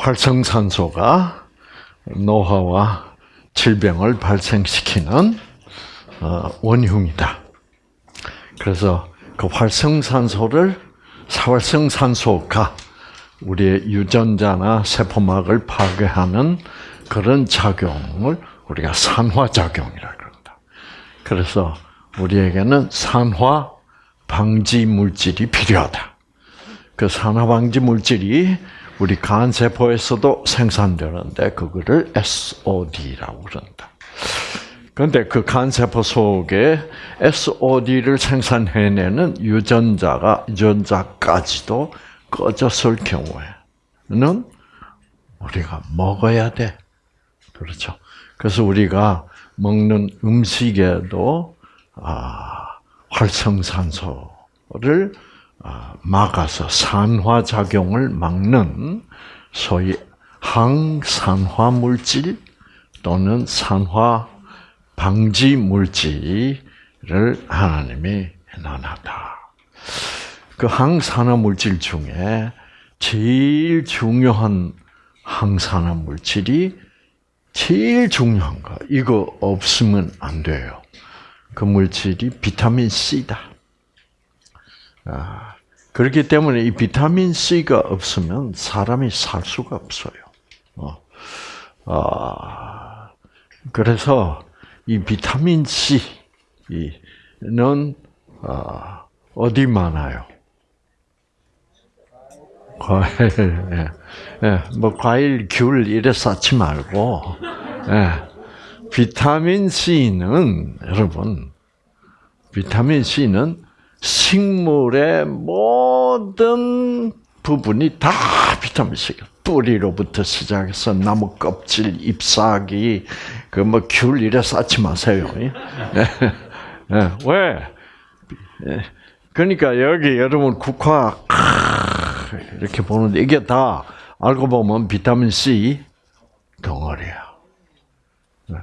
활성산소가 노화와 질병을 발생시키는 어, 원흉이다. 그래서 그 활성산소를 활성산소가 우리의 유전자나 세포막을 파괴하는 그런 작용을 우리가 산화작용이라 그런다. 그래서 우리에게는 산화 방지 물질이 필요하다. 그 산화 방지 물질이 우리 간 세포에서도 생산되는데 그거를 SOD라고 그런다. 그런데 그 간 세포 속에 SOD를 생산해내는 유전자가 유전자까지도 꺼졌을 경우에는 우리가 먹어야 돼. 그렇죠. 그래서 우리가 먹는 음식에도 아, 활성산소를 아, 막아서 산화 작용을 막는 소위 항산화 물질 또는 산화 방지 물질을 하나님이 해놨다. 그 항산화 물질 중에 제일 중요한 항산화 물질이 제일 중요한 거 이거 없으면 안 돼요. 그 물질이 비타민 C다. 아, 그렇기 때문에 이 비타민 C가 없으면 사람이 살 수가 없어요. 어, 아, 그래서 이 비타민 C는 아, 어디 많아요? 과일, 예, 예, 뭐 과일, 귤 이래 쌓지 말고, 예, 비타민 C는 여러분, 비타민 C는 식물의 모든 부분이 다 비타민 C가 뿌리로부터 시작해서 나무 껍질, 잎사귀, 그 뭐 귤 이래 쌓지 마세요. 예? 예, 왜? 예, 그러니까 여기 여러분 국화 이렇게 보는데 이게 다 알고 보면 비타민 C 덩어리야. 네.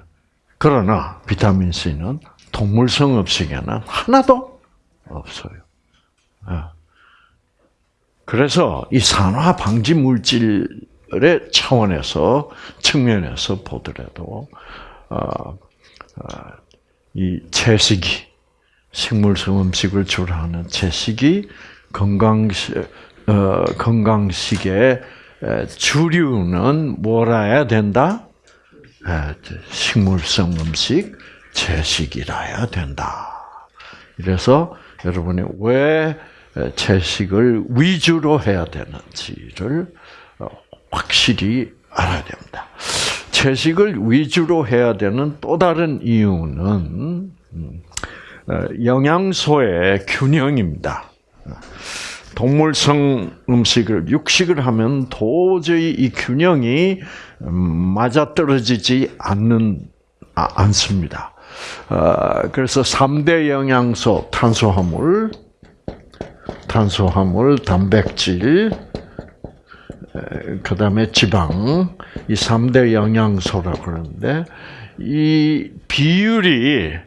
그러나 비타민 C는 동물성 음식에는 하나도 없어요. 네. 그래서 이 산화 방지 물질의 차원에서 측면에서 보더라도 어, 어, 이 채식이 식물성 음식을 주로 하는 채식이 건강식 어, 건강식의 주류는 뭐라야 된다? 식물성 음식, 채식이라야 된다. 그래서 여러분이 왜 채식을 위주로 해야 되는지를 어, 확실히 알아야 됩니다. 채식을 위주로 해야 되는 또 다른 이유는 음, 어, 영양소의 균형입니다. 동물성 음식을 육식을 하면 도저히 이 균형이 맞아떨어지지 않는 아, 않습니다. 어, 그래서 3대 영양소 탄수화물, 탄수화물, 단백질, 그다음에 지방 이 3대 영양소라고 그러는데 이 비율이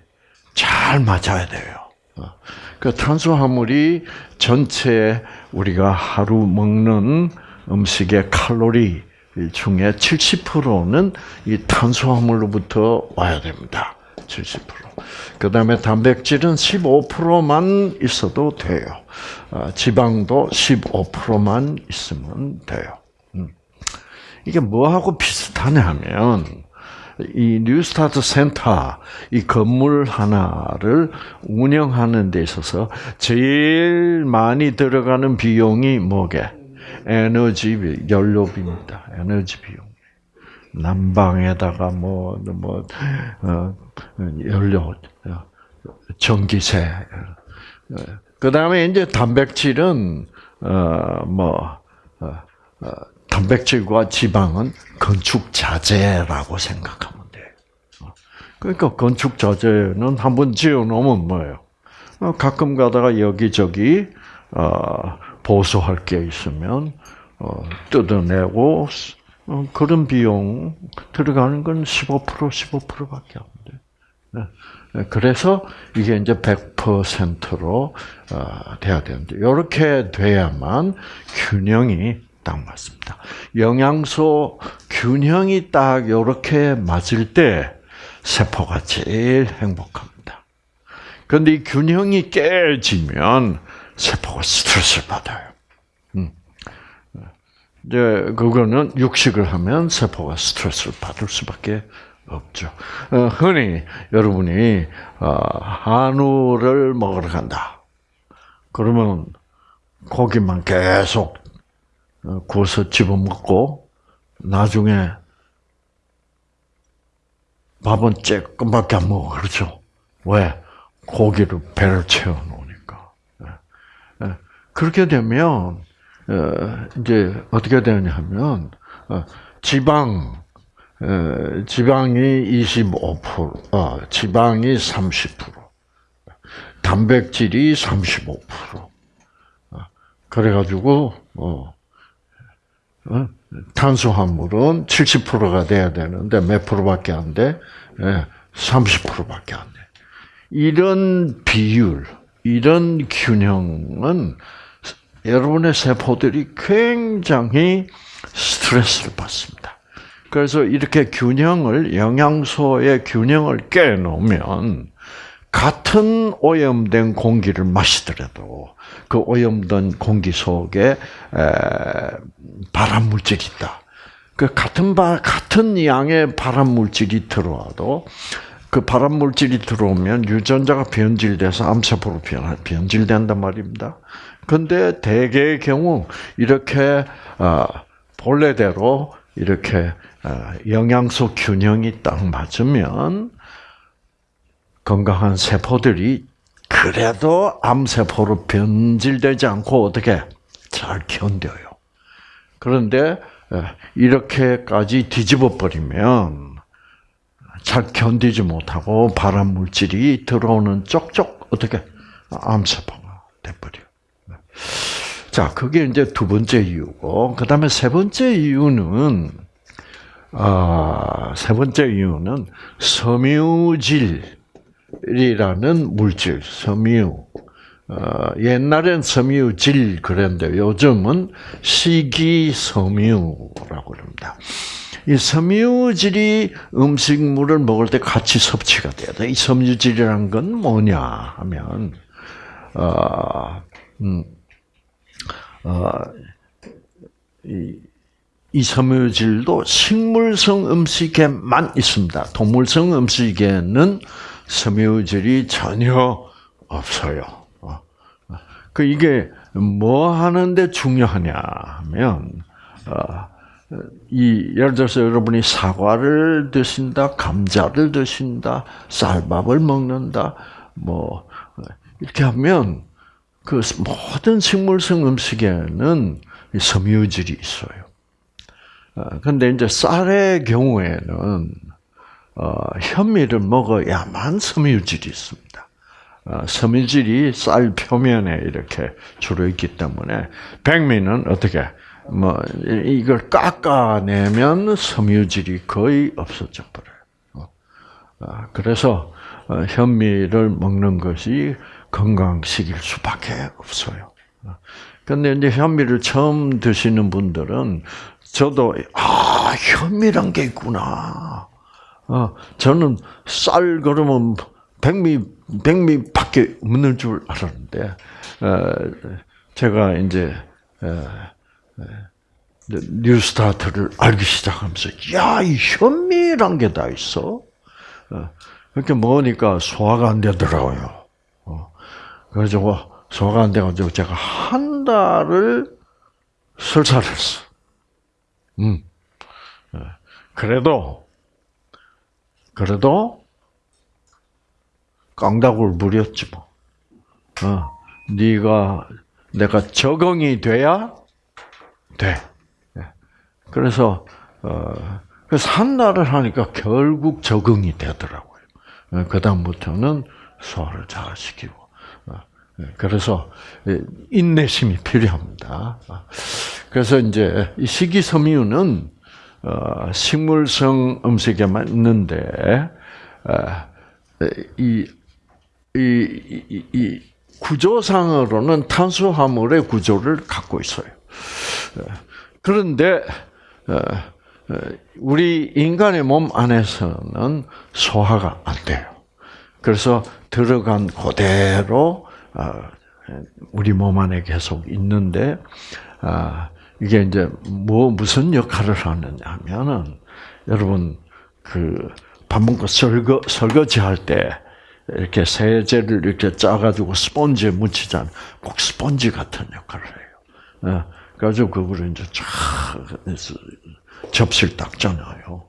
잘 맞아야 돼요. 어, 그 탄수화물이 전체 우리가 하루 먹는 음식의 칼로리 중에 70%는 이 탄수화물로부터 와야 됩니다. 70%. 그 다음에 단백질은 15%만 있어도 돼요. 아, 지방도 15%만 있으면 돼요. 음. 이게 뭐하고 비슷하냐면, 이 뉴스타트 센터 이 건물 하나를 운영하는 데 있어서 제일 많이 들어가는 비용이 뭐게? 에너지 연료비입니다. 에너지 비용. 난방에다가 뭐, 뭐, 어, 연료, 전기세. 그 다음에 이제 단백질은, 어, 뭐, 어, 어 단백질과 지방은 건축 자재라고 생각하면 돼. 그러니까 건축 자재는 한번 지어 놓으면 뭐예요? 어, 가끔 가다가 여기저기 어, 보수할 게 있으면 어, 뜯어내고 그런 비용 들어가는 건 15% 15%밖에 안 돼. 네. 네, 그래서 이게 이제 100%로 돼야 되는데 이렇게 돼야만 균형이 딱 맞습니다. 영양소 균형이 딱 이렇게 맞을 때 세포가 제일 행복합니다. 그런데 이 균형이 깨지면 세포가 스트레스를 받아요. 음. 이제 그거는 육식을 하면 세포가 스트레스를 받을 수밖에 없죠. 어, 흔히 여러분이 어, 한우를 먹으러 간다. 그러면 고기만 계속 어, 구워서 집어먹고 나중에 밥은 조금밖에 안 먹어. 그렇죠? 왜? 고기를 배를 채워놓으니까. 예. 예. 그렇게 되면, 이제 어떻게 되냐 하면, 지방, 지방이 25%, 어, 지방이 30%, 단백질이 35%. 어, 그래가지고, 어, 어, 탄수화물은 70%가 돼야 되는데 몇 프로밖에 안 돼? 30%밖에 안 돼. 이런 비율, 이런 균형은 여러분의 세포들이 굉장히 스트레스를 받습니다. 그래서 이렇게 균형을 영양소의 균형을 깨 놓으면 같은 오염된 공기를 마시더라도 그 오염된 공기 속에 발암 물질이 있다. 그 같은 바, 같은 양의 발암 물질이 들어와도 그 발암 물질이 들어오면 유전자가 변질돼서 암세포로 변, 변질된단 말입니다. 근데 대개의 경우 이렇게 어, 본래대로 이렇게 어, 영양소 균형이 딱 맞으면 건강한 세포들이 그래도 암세포로 변질되지 않고 어떻게 잘 견뎌요. 그런데 어, 이렇게까지 뒤집어 버리면 잘 견디지 못하고 발암 물질이 들어오는 쪽쪽 어떻게 암세포가 돼버려. 자, 그게 이제 두 번째 이유고, 그 다음에 세 번째 이유는, 아, 세 번째 이유는 섬유질이라는 물질, 섬유. 어, 옛날엔 섬유질 그랬는데 요즘은 식이섬유라고 그럽니다. 이 섬유질이 음식물을 먹을 때 같이 섭취가 돼야 돼. 이 섬유질이란 건 뭐냐 하면, 어, 음, 어, 이, 이 섬유질도 식물성 음식에만 있습니다. 동물성 음식에는 섬유질이 전혀 없어요. 어. 그 이게 뭐 하는데 중요하냐 하면 어, 이 예를 들어서 여러분이 사과를 드신다, 감자를 드신다, 쌀밥을 먹는다, 뭐 이렇게 하면 그 모든 식물성 음식에는 섬유질이 있어요. 그런데 어, 이제 쌀의 경우에는 어, 현미를 먹어야만 섬유질이 있습니다. 어, 섬유질이 쌀 표면에 이렇게 주로 있기 때문에 백미는 어떻게 뭐 이걸 깎아내면 섬유질이 거의 없어져 버려요. 그래서 현미를 먹는 것이 건강식일 수밖에 없어요. 근데 이제 현미를 처음 드시는 분들은 저도 아 현미란 게 있구나. 어, 저는 쌀 그러면 백미 백미밖에 없는 줄 알았는데 어, 제가 이제 어, 뉴스타트를 알기 시작하면서 야이 현미란 게 다 있어. 그렇게 먹으니까 소화가 안 되더라고요. 그래가지고 소화가 안 돼가지고 제가 한 달을 설사를 했어. 음. 예. 그래도, 그래도, 깡다구를 부렸지 뭐. 어, 네가 내가 적응이 돼야 돼. 예. 그래서 어, 그래서 한 달을 하니까 결국 적응이 되더라고요. 예, 그 다음부터는 소화를 잘 시키고. 네, 그래서 인내심이 필요합니다. 그래서 이제 이 식이섬유는 어, 식물성 음식에만 있는데 어, 이, 이, 이, 이 구조상으로는 탄수화물의 구조를 갖고 있어요. 그런데 우리 인간의 몸 안에서는 소화가 안 돼요. 그래서 들어간 그대로 우리 몸 안에 계속 있는데 이게 이제 뭐 무슨 역할을 하느냐 하면은 여러분 그 밥 먹고 설거 설거지 할 때 이렇게 세제를 이렇게 짜가지고 스펀지에 묻히잖아. 꼭 스펀지 같은 역할을 해요. 그래가지고 그거를 이제 쫙 접시를 닦잖아요.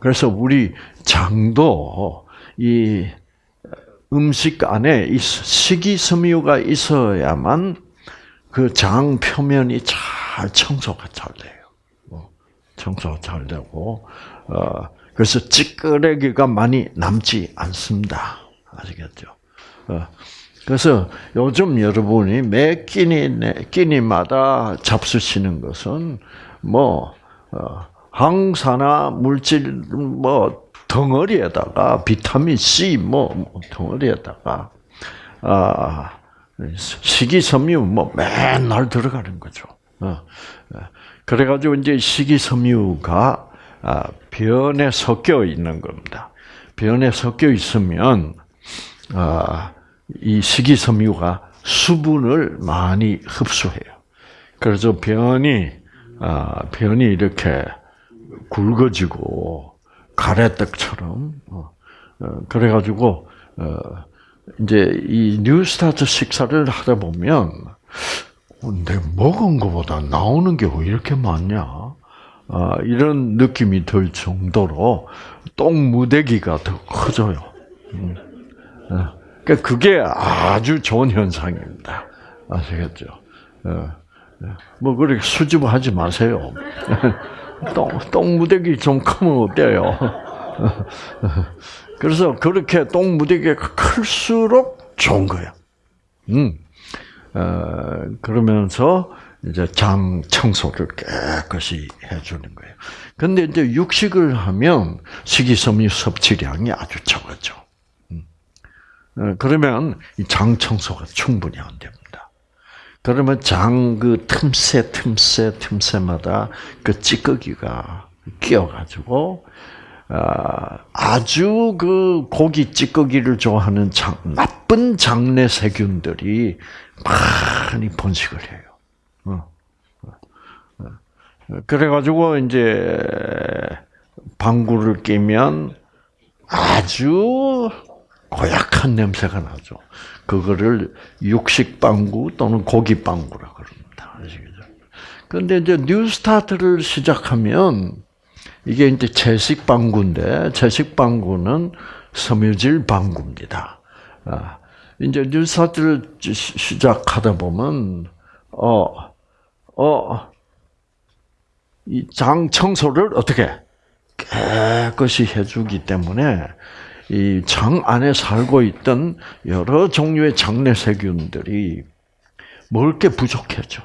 그래서 우리 장도 이 음식 안에 식이섬유가 있어야만 그 장 표면이 잘 청소가 잘 돼요. 뭐, 청소가 잘 되고, 어, 그래서 찌끄레기가 많이 남지 않습니다. 아시겠죠? 어, 그래서 요즘 여러분이 매 끼니, 끼니마다 잡수시는 것은 뭐, 어, 항산화 물질, 뭐, 덩어리에다가 비타민 C 뭐, 뭐 덩어리에다가 아 식이섬유 뭐 맨날 들어가는 거죠. 어, 어. 그래가지고 이제 식이섬유가 아, 변에 섞여 있는 겁니다. 변에 섞여 있으면 아, 이 식이섬유가 수분을 많이 흡수해요. 그래서 변이 아, 변이 이렇게 굵어지고 가래떡처럼 어, 어, 그래가지고 어, 이제 이 뉴스타트 식사를 하다 보면 내 먹은 것보다 나오는 게 왜 이렇게 많냐? 이런 느낌이 들 정도로 똥 무대기가 더 커져요. 음. 그러니까 그게 아주 좋은 현상입니다. 아시겠죠? 뭐 그렇게 수줍어하지 마세요. 똥, 똥 무대기 좀 크면 어때요? 그래서 그렇게 똥 무대기가 클수록 좋은 거야. 음. 어, 그러면서 이제 장 청소를 깨끗이 해주는 거예요. 근데 이제 육식을 하면 식이섬유 섭취량이 아주 적어져. 음. 어, 그러면 이 장 청소가 충분히 안 됩니다. 그러면 장 그 틈새 틈새 틈새마다 그 찌꺼기가 끼어가지고 아, 아주 그 고기 찌꺼기를 좋아하는 장, 나쁜 장내 세균들이 많이 번식을 해요. 어. 어. 그래가지고 이제 방구를 끼면 아주 고약한 냄새가 나죠. 그거를 육식 방구 또는 고기 방구라 그럽니다. 아시겠죠? 근데 이제 뉴스타트를 시작하면 이게 이제 채식 방구인데 채식 방구는 섬유질 방구입니다. 아, 이제 뉴스타트를 시작하다 보면 어, 어, 이 장 청소를 어떻게 깨끗이 해주기 때문에 이 장 안에 살고 있던 여러 종류의 장내 세균들이 먹을 게 부족해져.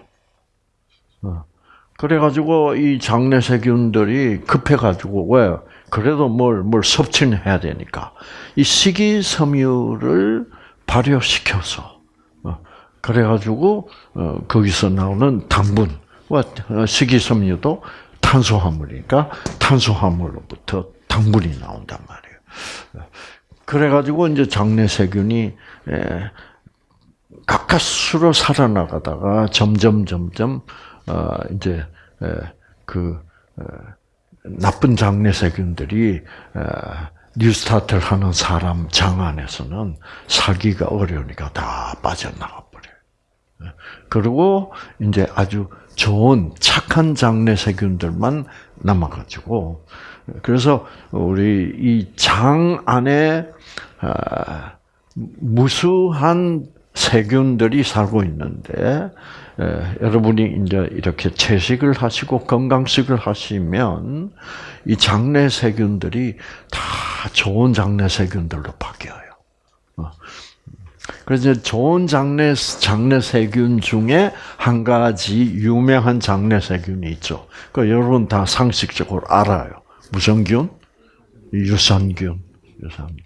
어. 그래가지고 이 장내 세균들이 급해가지고 왜 그래도 뭘 뭘 섭취는 해야 되니까 이 식이섬유를 발효시켜서 어. 그래가지고 어, 거기서 나오는 당분과 식이섬유도 탄수화물이니까 탄수화물로부터 당분이 나온단 말이에요. 그래가지고 이제 장내 세균이 예, 가까스로 살아나가다가 점점 점점 어 이제 예, 그 어, 나쁜 장내 세균들이 어, 뉴스타트를 하는 사람 장 안에서는 살기가 어려우니까 다 빠져나가 버려요. 예, 그리고 이제 아주 좋은 착한 장내 세균들만 남아가지고 그래서 우리 이 장 안에 아, 무수한 세균들이 살고 있는데 여러분이 이제 이렇게 채식을 하시고 건강식을 하시면 이 장내 세균들이 다 좋은 장내 세균들로 바뀌어요. 어. 그래서 좋은 장내 장내 세균 중에 한 가지 유명한 장내 세균이 있죠. 그 여러분 다 상식적으로 알아요. 무슨 균? 유산균. 유산균.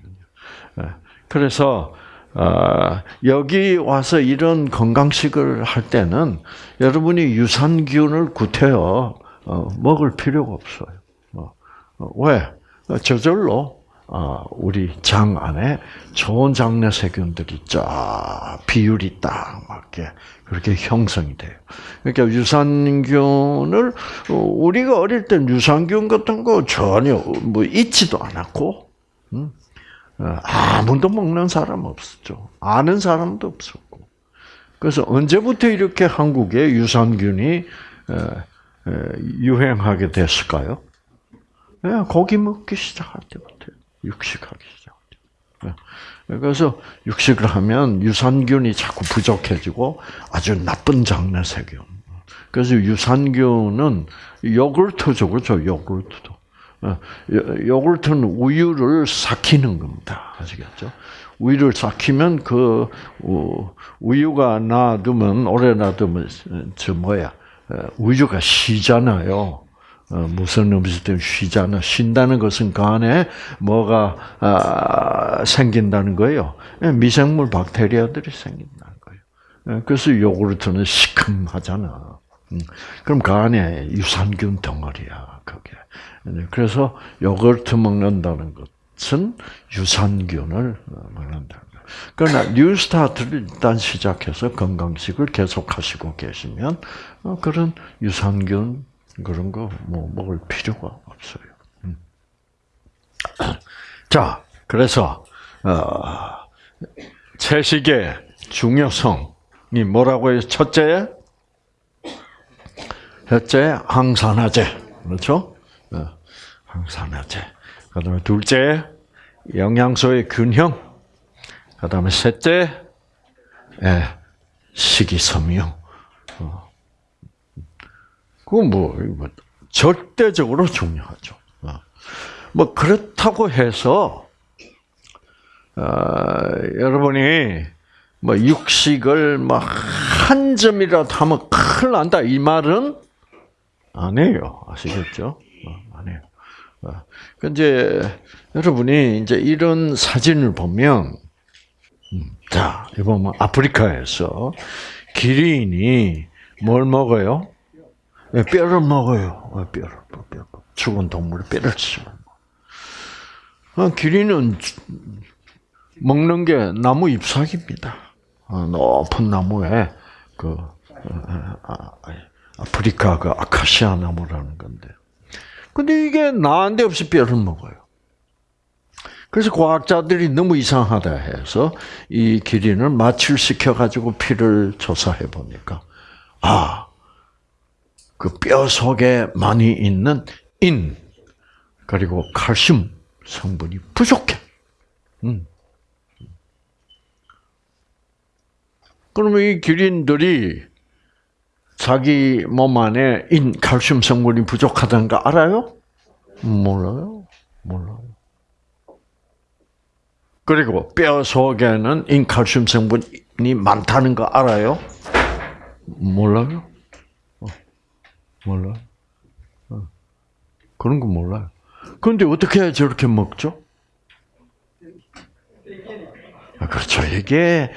예. 그래서 아, 여기 와서 이런 건강식을 할 때는 여러분이 유산균을 구태여 어, 먹을 필요가 없어요. 어, 어, 왜? 저절로 어, 우리 장 안에 좋은 장내 세균들이 쫙 비율이 딱 맞게 그렇게 형성이 돼요. 그러니까 유산균을 우리가 어릴 때 유산균 같은 거 전혀 뭐 있지도 않았고 음? 아무도 먹는 사람 없었죠. 아는 사람도 없었고. 그래서 언제부터 이렇게 한국에 유산균이 유행하게 됐을까요? 고기 먹기 시작할 때부터. 육식하기 시작하죠. 네. 그래서 육식을 하면 유산균이 자꾸 부족해지고 아주 나쁜 장내 세균. 그래서 유산균은 요구르트죠, 그렇죠? 요구르트도. 네. 요구르트는 우유를 삭히는 겁니다. 아시겠죠? 우유를 삭히면 그 우유가 놔두면 오래 놔두면 저 뭐야 우유가 쉬잖아요. 어, 무슨 음식든 쉬잖아. 쉰다는 것은 그 안에 뭐가 아, 생긴다는 거예요. 예, 미생물 박테리아들이 생긴다는 거예요. 예, 그래서 요구르트는 시큼하잖아. 음, 그럼 그 안에 유산균 덩어리야, 그게. 네, 그래서 요구르트 먹는다는 것은 유산균을 거예요. 그러나 뉴스타트를 일단 시작해서 건강식을 계속 하시고 계시면 어, 그런 유산균 그런 거 뭐 먹을 필요가 없어요. 음. 자, 그래서 어, 채식의 중요성이 뭐라고 해요? 첫째, 첫째 항산화제, 그렇죠? 어, 항산화제. 그다음에 둘째, 영양소의 균형. 그다음에 셋째, 예, 식이섬유. 어. 그건 뭐, 뭐 절대적으로 중요하죠. 어. 뭐 그렇다고 해서 어, 여러분이 뭐 육식을 뭐한 점이라도 하면 큰일 난다 이 말은 아니에요. 아시겠죠? 어, 아니에요. 어. 이제 여러분이 이제 이런 사진을 보면 음, 자, 이번 아프리카에서 기린이 뭘 먹어요? 예, 뼈를 먹어요. 어, 뼈를, 뼈, 죽은 동물의 뼈를 씹어. 어, 기린은 먹는 게 나무 잎사귀입니다. 어, 높은 나무에 그 아, 아프리카 그 아카시아 나무라는 건데. 근데 이게 나한데 없이 뼈를 먹어요. 그래서 과학자들이 너무 이상하다 해서 이 기린을 마취시켜 가지고 피를 조사해 보니까 아 그 뼈 속에 많이 있는 인 그리고 칼슘 성분이 부족해. 음. 그러면 이 기린들이 자기 몸 안에 인 칼슘 성분이 부족하다는 거 알아요? 몰라요. 몰라요. 그리고 뼈 속에는 인칼슘 성분이 많다는 거 알아요? 몰라요. 몰라. 어. 그런 거 몰라요. 그런데 어떻게 저렇게 먹죠? 아, 그렇죠. 이게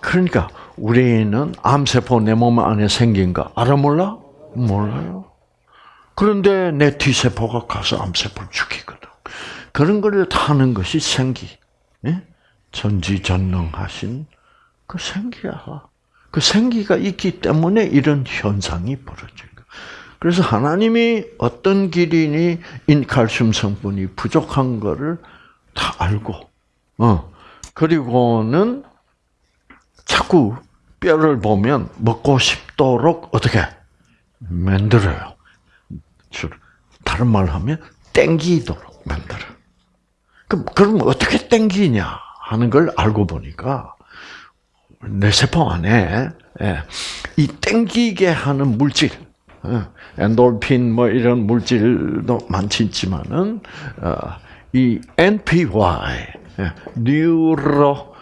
그러니까 우리는 암세포 내 몸 안에 생긴 거 알아 몰라? 몰라요. 그런데 내 T세포가 가서 암세포를 죽이거든. 그런 걸 타는 것이 생기. 예? 전지전능하신 그 생기야. 그 생기가 있기 때문에 이런 현상이 벌어져요. 그래서 하나님이 어떤 기린이 인칼슘 성분이 부족한 거를 다 알고, 어, 그리고는 자꾸 뼈를 보면 먹고 싶도록 어떻게 만들어요. 다른 말로 하면 땡기도록 만들어. 그럼 그럼 어떻게 땡기냐 하는 걸 알고 보니까 내 세포 안에 예, 이 땡기게 하는 물질, 어, 엔돌핀 뭐 이런 물질도 많지 있지만은 어, 이 NPY, 뉴로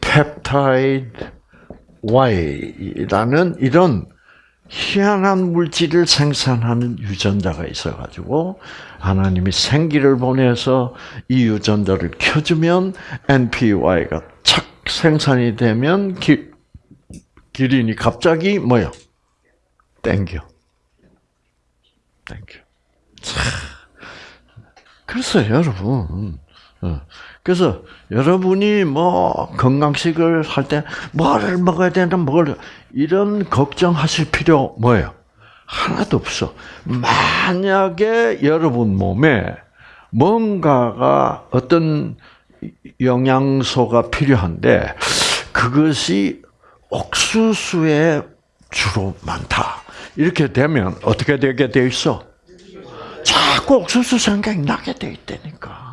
펩타이드 Y라는 이런 희한한 물질을 생산하는 유전자가 있어가지고 하나님이 생기를 보내서 이 유전자를 켜주면 NPY가 착 생산이 되면 기, 기린이 갑자기 뭐요? 땡겨. 땡겨. 참. 그래서 여러분, 어, 그래서 여러분이 뭐 건강식을 할 때 뭐를 먹어야 되나 뭘 이런 걱정하실 필요 뭐예요? 하나도 없어. 만약에 여러분 몸에 뭔가가 어떤 영양소가 필요한데 그것이 옥수수에 주로 많다. 이렇게 되면 어떻게 되게 돼 있어? 자꾸 옥수수 생각이 나게 돼 있다니까.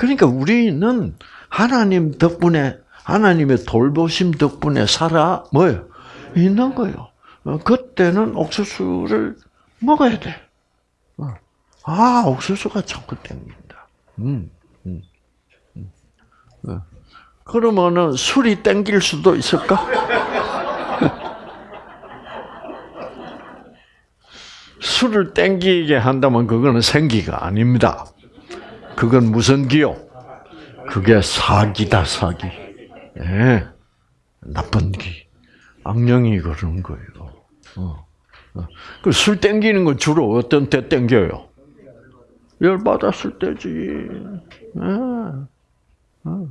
그러니까 우리는 하나님 덕분에 하나님의 돌보심 덕분에 살아 뭐요 있는 거예요. 어, 그때는 옥수수를 먹어야 돼. 어. 아 옥수수가 자꾸 땡긴다. 음, 음, 음. 어. 그러면은 술이 땡길 수도 있을까? 술을 땡기게 한다면 그거는 생기가 아닙니다. 그건 무슨 기요? 그게 사기다 사기. 예, 나쁜 기. 악령이 그런 거예요. 어. 어. 그술 땡기는 건 주로 어떤 때 땡겨요? 열 받았을 때지. 예. 어.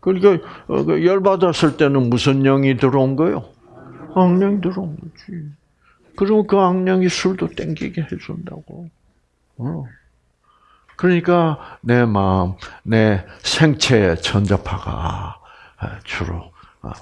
그러니까 어, 그열 받았을 때는 무슨 영이 들어온 거요? 악령이 들어온 거지. 그러면 그 악령이 술도 땡기게 해준다고. 어. 그러니까 내 마음, 내 생체의 전자파가 주로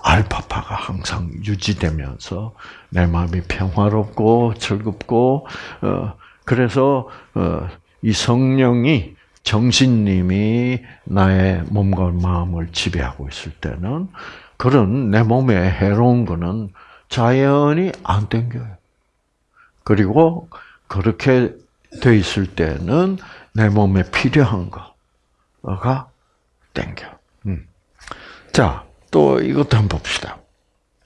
알파파가 항상 유지되면서 내 마음이 평화롭고 즐겁고 어, 그래서 어, 이 성령이 정신님이 나의 몸과 마음을 지배하고 있을 때는 그런 내 몸에 해로운 거는 자연히 안 땡겨요. 그리고 그렇게 돼 있을 때는 내 몸에 필요한 거가 땡겨. 음. 자, 또 이것도 한번 봅시다.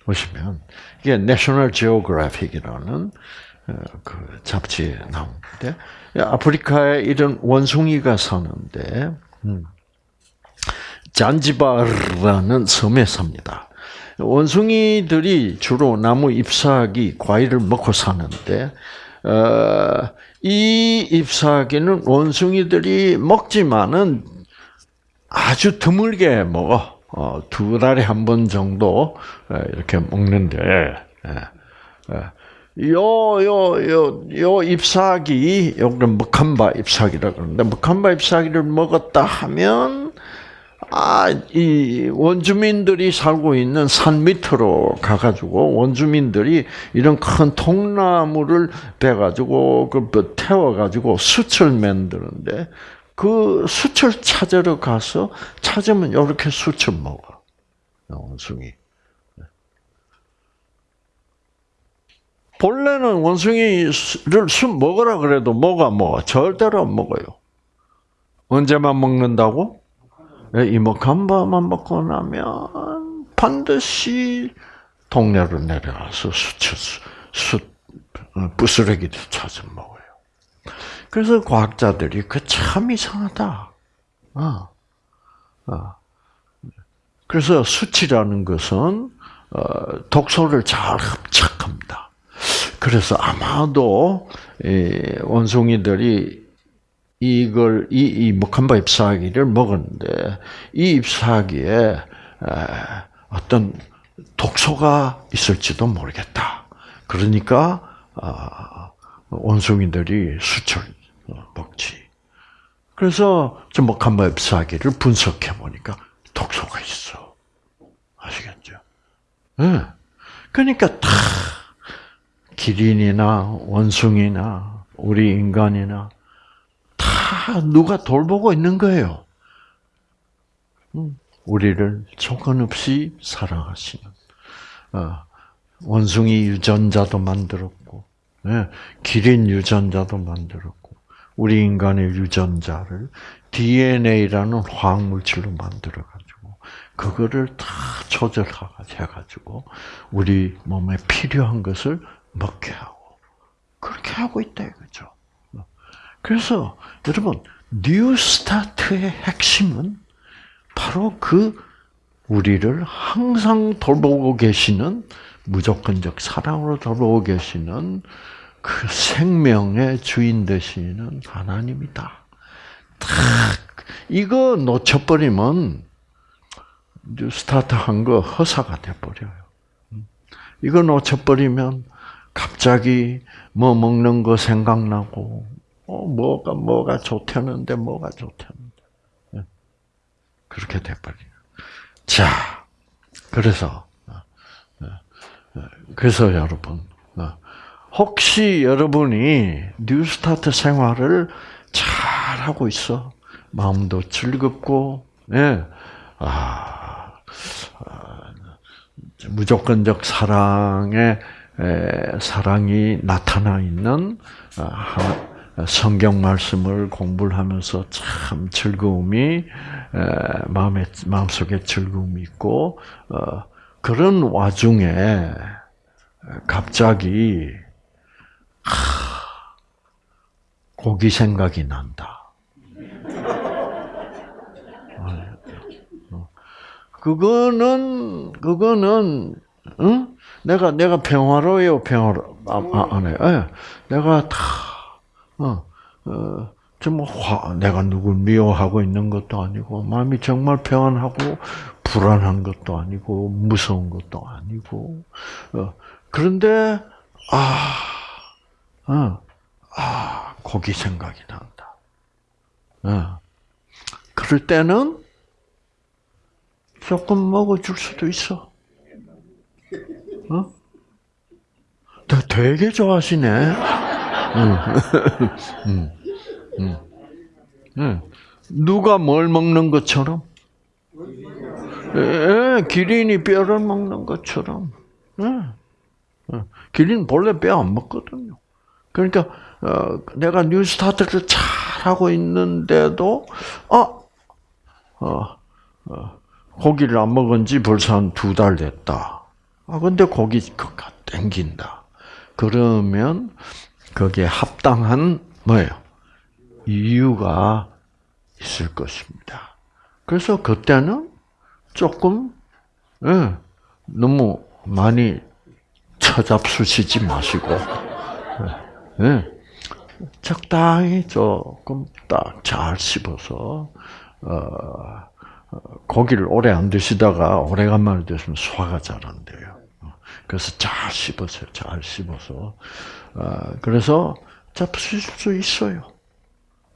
보시면 이게 내셔널 지오그래픽이라는 어, 그 잡지에 나오는데 아프리카에 이런 원숭이가 사는데 음, 잔지바르라는 섬에 삽니다. 원숭이들이 주로 나무 잎사귀, 과일을 먹고 사는데 어, 이 잎사귀는 원숭이들이 먹지만은 아주 드물게 먹어. 어, 두 달에 한 번 정도 이렇게 먹는데, 요, 요, 요, 요 잎사귀, 요거는 먹한바 잎사귀라 그러는데, 먹한바 잎사귀를 먹었다 하면, 아, 이 원주민들이 살고 있는 산 밑으로 가가지고 원주민들이 이런 큰 통나무를 베가지고 그뭐 태워가지고 수철 만드는데 그 수철 찾으러 가서 찾으면 이렇게 수철 먹어 원숭이. 본래는 원숭이를 술 먹으라 그래도 뭐가 먹어 절대로 안 먹어요. 언제만 먹는다고? 예, 이모간바만 먹고 나면 반드시 동네로 내려가서 수치, 수, 어, 부스러기를 찾아 먹어요. 그래서 과학자들이 그 참 이상하다. 어. 어. 그래서 수치라는 것은 어, 독소를 잘 흡착합니다. 그래서 아마도 원숭이들이 이걸 이, 이 목한바 잎사귀를 먹었는데 이 잎사귀에 어떤 독소가 있을지도 모르겠다. 그러니까 아, 원숭이들이 수철 먹지. 그래서 저 목한바 잎사귀를 분석해 보니까 독소가 있어. 아시겠죠? 네. 그러니까 다 기린이나 원숭이나 우리 인간이나 다 누가 돌보고 있는 거예요. 음, 우리를 조건 없이 사랑하시는 어, 원숭이 유전자도 만들었고 예, 기린 유전자도 만들었고 우리 인간의 유전자를 DNA라는 화학 물질로 만들어 가지고 그거를 다 조절해 가지고 우리 몸에 필요한 것을 먹게 하고 그렇게 하고 있다 이거죠. 그래서 여러분 뉴스타트의 핵심은 바로 그 우리를 항상 돌보고 계시는 무조건적 사랑으로 돌보고 계시는 그 생명의 주인 되시는 하나님이다. 딱 이거 놓쳐버리면 스타트한 거 허사가 돼버려요. 이거 놓쳐버리면 갑자기 뭐 먹는 거 생각나고 어 뭐가 뭐가 좋다는데 뭐가 좋다는데 예. 그렇게 돼버려요. 자, 그래서 그래서 여러분 혹시 여러분이 뉴스타트 생활을 잘 하고 있어 마음도 즐겁고 예. 아, 아 무조건적 사랑의 에, 사랑이 나타나 있는 아, 성경 말씀을 공부를 하면서 참 즐거움이 에, 마음에 마음속에 즐거움이 있고 어, 그런 와중에 갑자기 하, 고기 생각이 난다. 그거는 그거는 응? 내가 내가 평화로요 평화로 아, 아, 안 해. 예. 내가 다 어, 어, 좀 화, 내가 누굴 미워하고 있는 것도 아니고 마음이 정말 평안하고 불안한 것도 아니고 무서운 것도 아니고 어, 그런데 아, 어, 아 고기 생각이 난다. 어. 그럴 때는 조금 먹어줄 수도 있어. 어? 되게 좋아하시네. 누가 뭘 먹는 것처럼? 예, 기린이 뼈를 먹는 것처럼. 예. 기린 본래 뼈 안 먹거든요. 그러니까 어, 내가 뉴스타트를 잘 하고 있는데도 어, 어, 어 고기를 안 먹은 지 벌써 한 두 달 됐다. 아, 근데 고기 그가 땡긴다. 그러면 거기에 합당한 뭐예요? 이유가 있을 것입니다. 그래서 그때는 조금 예, 너무 많이 처잡수시지 마시고 예, 예, 적당히 조금 딱 잘 씹어서 어, 고기를 오래 안 드시다가 오래간만에 드시면 소화가 잘 안 돼요. 그래서 잘 씹어서 잘 씹어서 어, 그래서 잡수실 수 있어요.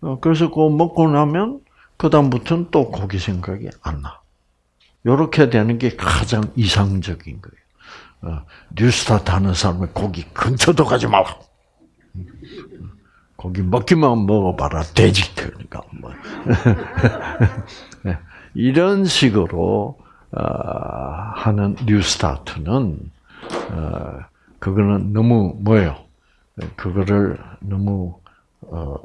어, 그래서 그거 먹고 나면 그 다음부터는 또 고기 생각이 안 나. 요렇게 되는 게 가장 이상적인 거예요. 어, 뉴스타트 하는 사람은 고기 근처도 가지 말라. 고기 먹기만 먹어봐라. 돼지 테니까. 뭐. 네. 이런 식으로 어, 하는 뉴스타트는 어, 그거는 너무 뭐예요? 그거를 너무 어,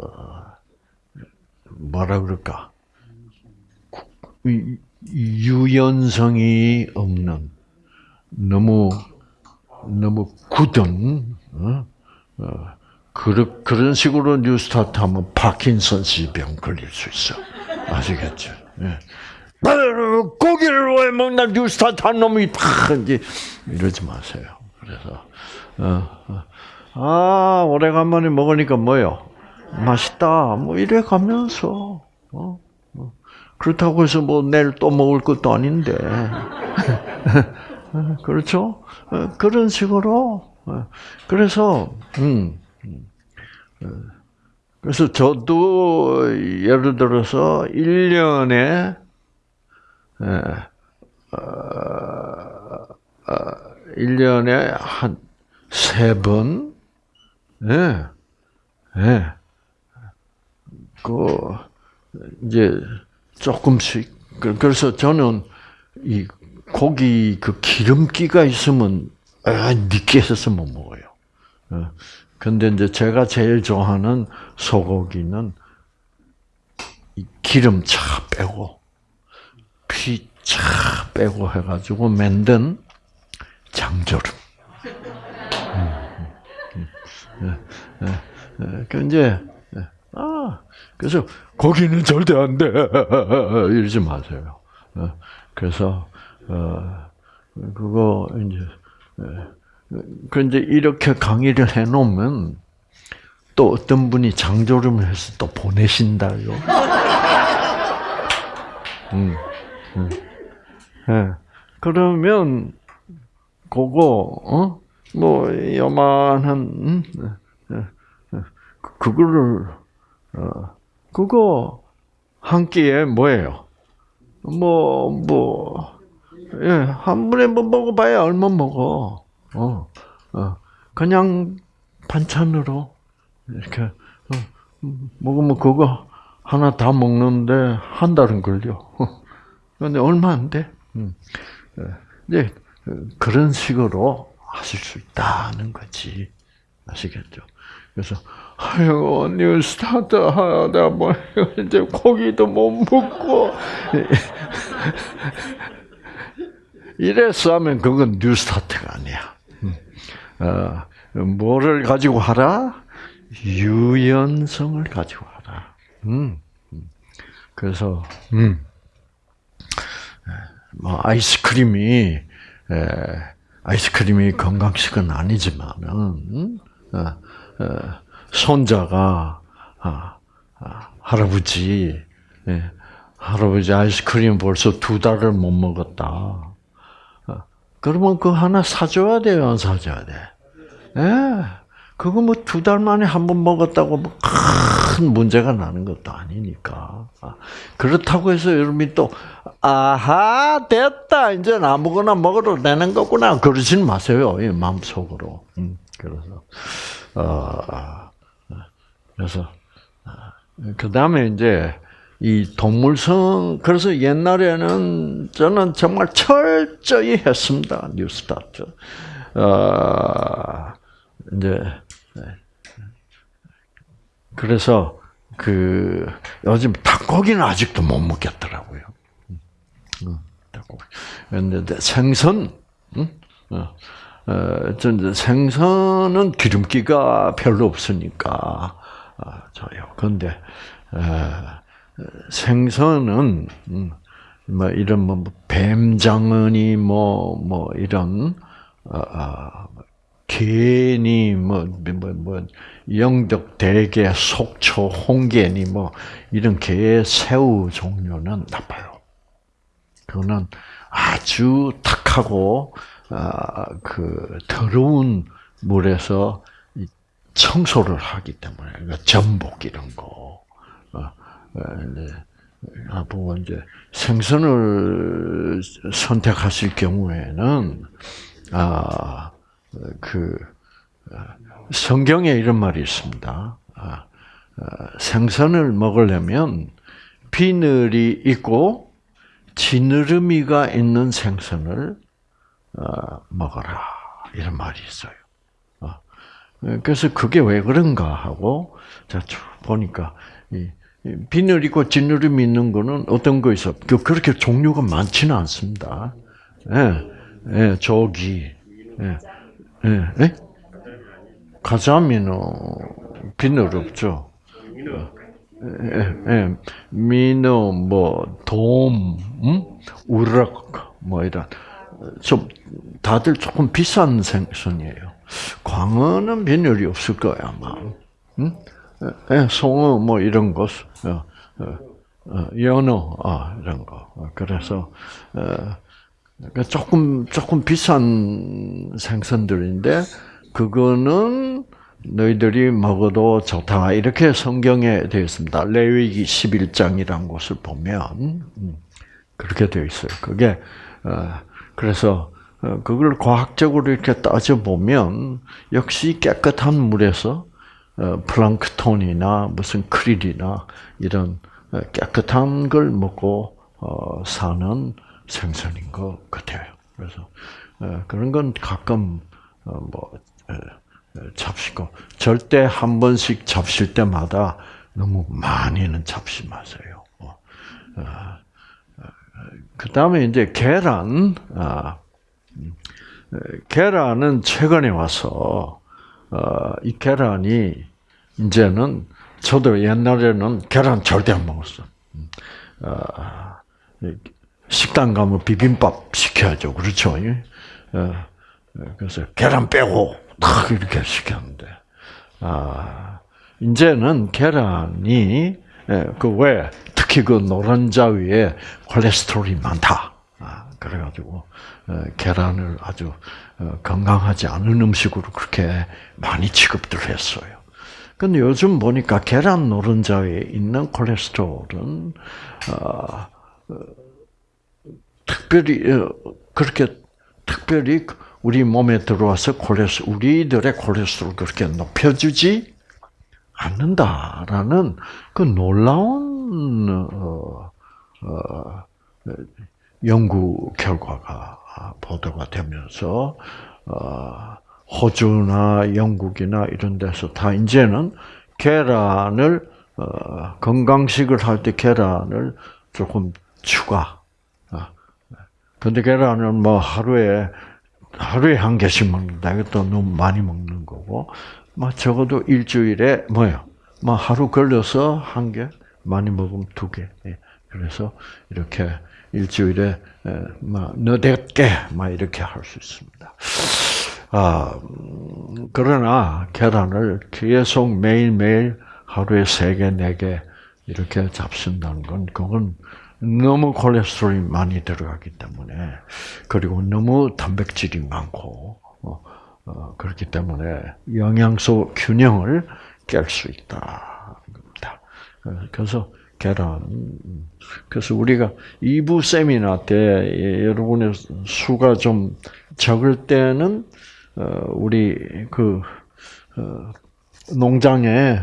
뭐라 그럴까? 유연성이 없는 너무 너무 굳은 그런 그런 식으로 뉴스타트 하면 파킨슨스 병 걸릴 수 있어 아시겠죠? 예. 고기를 왜 먹나 뉴스타트 한 놈이 다 이제 이러지 마세요. 그래서 어, 어. 아 오래간만에 먹으니까 뭐요? 맛있다. 뭐 이래 가면서 어? 어. 그렇다고 해서 뭐 내일 또 먹을 것도 아닌데 그렇죠? 어, 그런 식으로 어. 그래서 음, 음. 그래서 저도 예를 들어서 1년에 1년에 예. 어, 한세 번, 예, 예. 그, 이제, 조금씩. 그, 그래서 저는 이 고기 그 기름기가 있으면, 아, 느끼해서 못 먹어요. 어. 근데 이제 제가 제일 좋아하는 소고기는 기름 차 빼고, 피 차 빼고 해가지고 만든 장조림. 그 이제 아 그래서 거기는 절대 안 돼. 이러지 마세요. 그래서 어, 그거 이제 그런데 이렇게 강의를 해놓으면 또 어떤 분이 장조림을 해서 또 보내신다요. 음, 음. 예. 그러면 그거 어? 뭐 요만한 음? 예, 예. 그거를 어 그거 한 끼에 뭐예요? 뭐 뭐 예, 한 번에 뭐 먹어봐야 얼마 먹어. 어, 어. 그냥 반찬으로 이렇게 어, 먹으면 그거 하나 다 먹는데 한 달은 걸려. 그런데 얼마 안 돼. 음. 예. 이제 그런 식으로 하실 수 있다는 거지. 아시겠죠? 그래서 아유 New Start 하다 뭐 이제 고기도 못 먹고 이래서 하면 그건 New Start가 아니야. 음. 어, 뭐를 가지고 하라? 유연성을 가지고 하라. 음. 음. 그래서 음. 뭐 아이스크림이 에, 아이스크림이 건강식은 아니지만은 음? 어, 어, 손자가 아, 아, 할아버지 예, 할아버지 아이스크림 벌써 두 달을 못 먹었다. 어, 그러면 그 하나 사줘야 돼요, 안 사줘야 돼? 예. 그거 뭐 두 달 만에 한 번 먹었다고 뭐 큰 문제가 나는 것도 아니니까. 아, 그렇다고 해서 여러분이 또 아하 됐다 이제 아무거나 먹어도 되는 거구나 그러진 마세요 마음속으로. 음, 그래서 어, 그래서 그 다음에 이제 이 동물성 그래서 옛날에는 저는 정말 철저히 했습니다 뉴스타트. 어, 이제 그래서 그 요즘 닭고기는 아직도 못 먹겠더라고요. 근데 생선, 응? 어, 어, 생선은 기름기가 별로 없으니까 어, 저요. 근데 어, 생선은 음, 뭐 이런 뭐 뱀장어니 뭐뭐 뭐 이런 어, 어, 괜히 뭐, 뭐, 뭐, 영덕, 대게, 속초, 홍게니 뭐, 이런 게 새우 종류는 나빠요. 그거는 아주 탁하고, 아, 그, 더러운 물에서 청소를 하기 때문에, 그러니까 전복 이런 거. 어, 네. 아, 보 이제 생선을 선택하실 경우에는, 아, 그 성경에 이런 말이 있습니다. 아, 아, 생선을 먹으려면 비늘이 있고 지느러미가 있는 생선을 어, 먹어라 이런 말이 있어요. 어, 그래서 그게 왜 그런가 하고 자 보니까 비늘 있고 지느러미 있는 거는 어떤 거 있어? 그 그렇게 종류가 많지는 않습니다. 예, 예, 조기, 예. 예, 예? 가자미는 비늘 없죠. 예, 예. 민어, 뭐, 돔, 음? 우럭, 뭐, 이런. 좀, 다들 조금 비싼 생선이에요. 광어는 비늘이 없을 거야, 아마. 음? 예, 송어, 뭐, 이런 것, 어, 어, 어, 연어, 아, 이런 거. 그래서, 어, 그러니까 조금 조금 비싼 생선들인데 그거는 너희들이 먹어도 좋다 이렇게 성경에 되어 있습니다. 레위기 11장이라는 곳을 보면 음, 그렇게 되어 있어요. 그게 어, 그래서 어, 그걸 과학적으로 이렇게 따져 보면 역시 깨끗한 물에서 어, 플랑크톤이나 무슨 크릴이나 이런 깨끗한 걸 먹고 사는 생선인 것 같아요. 그래서 어, 그런 건 가끔 어, 뭐 잡시고 절대 한 번씩 잡실 때마다 너무 많이는 잡지 마세요. 어, 그 다음에 이제 계란, 아, 음, 계란은 최근에 와서 이 계란이 이제는 저도 옛날에는 계란 절대 안 먹었어. 음, 식당 가면 비빔밥 시켜야죠. 그렇죠? 그래서 계란 빼고 딱 이렇게 시켰는데, 아, 이제는 계란이, 그 왜, 특히 그 노른자 위에 콜레스테롤이 많다. 아, 그래가지고, 계란을 아주 어, 건강하지 않은 음식으로 그렇게 많이 취급들 했어요. 근데 요즘 보니까 계란 노른자에 있는 콜레스테롤은, 어, 어, 특별히, 어, 그렇게, 특별히 우리 몸에 들어와서 콜레스 우리들의 콜레스테롤 그렇게 높여주지 않는다라는 그 놀라운 어, 어, 연구 결과가 보도가 되면서 어, 호주나 영국이나 이런 데서 다 이제는 계란을 어, 건강식을 할 때 계란을 조금 추가. 근데 계란을 뭐 하루에 하루에 한 개씩 먹는다. 이것도 너무 많이 먹는 거고, 뭐 적어도 일주일에 뭐요? 뭐 하루 걸려서 한 개, 많이 먹으면 두 개. 예. 그래서 이렇게 일주일에 뭐 너댓 개, 막 이렇게 할 수 있습니다. 아 음, 그러나 계란을 계속 매일 매일 하루에 세 개, 네 개 이렇게 잡순다는 건 그건 너무 콜레스테롤이 많이 들어가기 때문에 그리고 너무 단백질이 많고 어, 어, 그렇기 때문에 영양소 균형을 깰 수 있다 겁니다. 그래서 계란 그래서 우리가 2부 세미나 때 여러분의 수가 좀 적을 때는 어, 우리 그 농장에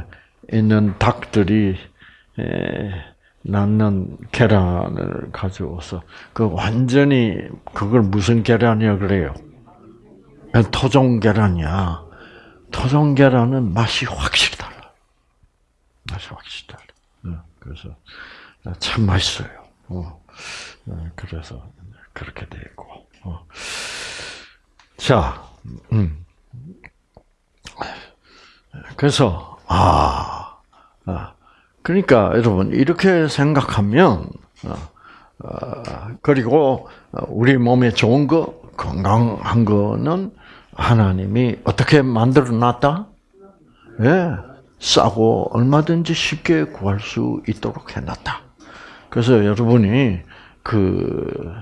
있는 닭들이 낳는 계란을 가져와서 그 완전히 그걸 무슨 계란이야 그래요? 토종 계란이야. 토종 계란은 맛이 확실히 달라. 맛이 확실히 달라. 네, 그래서 참 맛있어요. 어, 네, 그래서 그렇게 되고. 어. 자, 음. 그래서 아, 아 그러니까 여러분 이렇게 생각하면 어, 어, 그리고 우리 몸에 좋은 거 건강한 거는 하나님이 어떻게 만들어 놨다? 예, 싸고 얼마든지 쉽게 구할 수 있도록 해놨다. 그래서 여러분이 그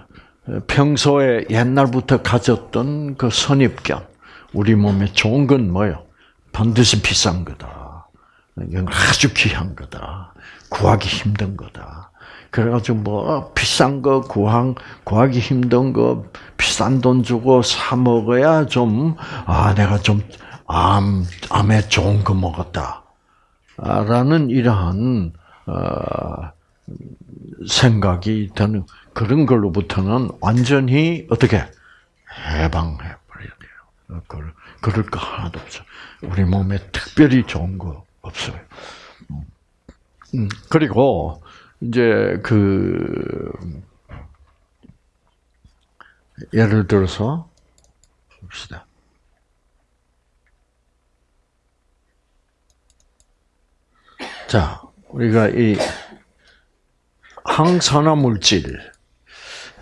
평소에 옛날부터 가졌던 그 선입견, 우리 몸에 좋은 건 뭐요? 반드시 비싼 거다. 이건 아주 귀한 거다. 구하기 힘든 거다. 그래가지고 뭐 비싼 거 구한 구하기 힘든 거 비싼 돈 주고 사 먹어야 좀 아 내가 좀 암 암에 좋은 거 먹었다. 라는 이러한 어, 생각이 드는 그런 걸로부터는 완전히 어떻게 해방해 버려야 돼요. 그럴, 그럴 거 하나도 없어. 우리 몸에 특별히 좋은 거 없어요. 음, 그리고 이제 그 예를 들어서 봅시다. 자, 우리가 이 항산화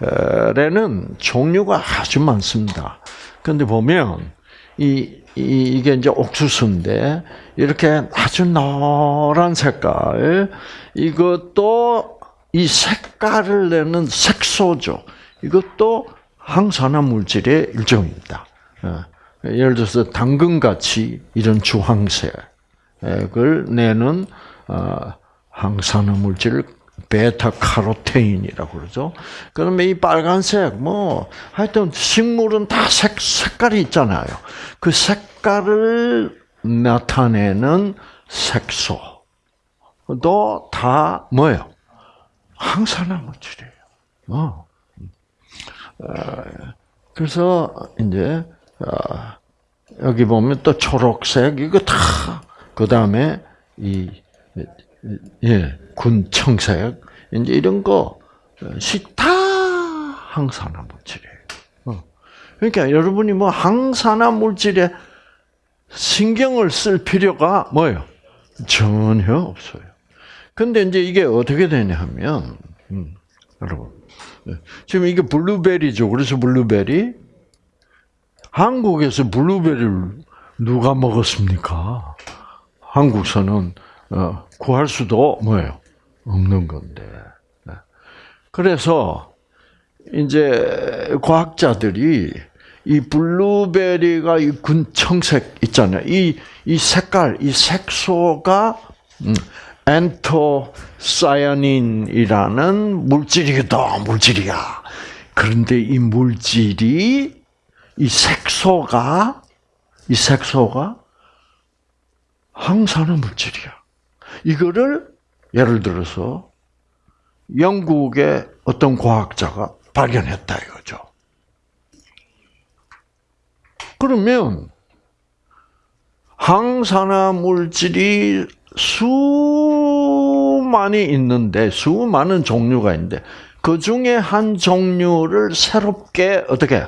물질에는 종류가 아주 많습니다. 근데 보면 이, 이 이 게 이제 옥수수인데 이렇게 아주 노란 색깔 이것도 이 색깔을 내는 색소죠. 이것도 항산화 물질의 일종입니다. 어, 예를 들어서 당근같이 이런 주황색을 내는 어, 항산화 물질을 베타 카로테인이라고 그러죠. 그러면 이 빨간색 뭐 하여튼 식물은 다 색, 색깔이 있잖아요. 그 색깔을 나타내는 색소도 다 뭐예요? 항산화 물질이에요. 어. 어. 그래서 이제 어, 여기 보면 또 초록색 이거 다 그 다음에 이 예, 군 청색 이제 이런 것이 다 항산화 물질이에요. 어. 그러니까 여러분이 뭐 항산화 물질에 신경을 쓸 필요가 뭐예요? 전혀 없어요. 근데 이제 이게 어떻게 되냐 하면, 음, 여러분. 네. 지금 이게 블루베리죠. 그래서 블루베리. 한국에서 블루베리를 누가 먹었습니까? 한국서는 어, 구할 수도 뭐예요? 없는 건데. 네. 그래서 이제 과학자들이 이 블루베리가 이 군청색 있잖아요. 이, 이 색깔, 이 색소가 음, 엔토사야닌이라는 물질이다, 물질이야. 그런데 이 물질이 이 색소가 이 색소가 항산화 물질이야. 이거를 예를 들어서 영국의 어떤 과학자가 발견했다 이거죠. 그러면 항산화 물질이 수많이 있는데 수많은 종류가 있는데 그 중에 한 종류를 새롭게 어떻게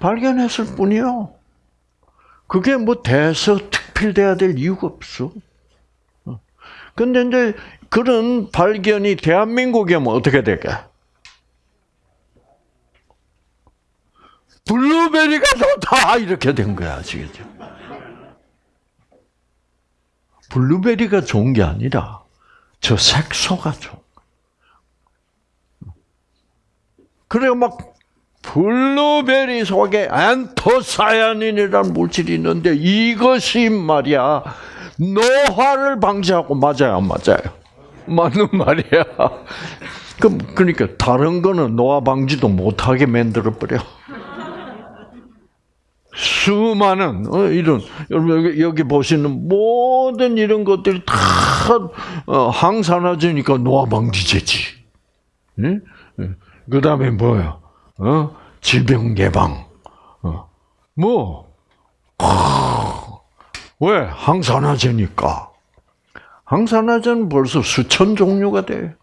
발견했을 뿐이요. 그게 뭐 대서 특필돼야 될 이유가 없어. 근데 이제 그런 발견이 대한민국에 뭐 어떻게 될게? 블루베리가 좋다 이렇게 된 거야, 아시겠죠? 블루베리가 좋은 게 아니라 저 색소가 좋은 거. 그래 막 블루베리 속에 안토사야닌이라는 물질이 있는데 이것이 말이야 노화를 방지하고 맞아요, 안 맞아요? 맞는 말이야. 그럼 그러니까 다른 거는 노화 방지도 못하게 만들어 버려. 수많은 어, 이런 여러분 여기, 여기 보시는 모든 이런 것들이 다 어, 항산화제니까 노화 방지제지. 네? 그 다음에 뭐야? 어? 질병 예방. 어. 뭐? 왜? 항산화제니까. 항산화제는 벌써 수천 종류가 돼.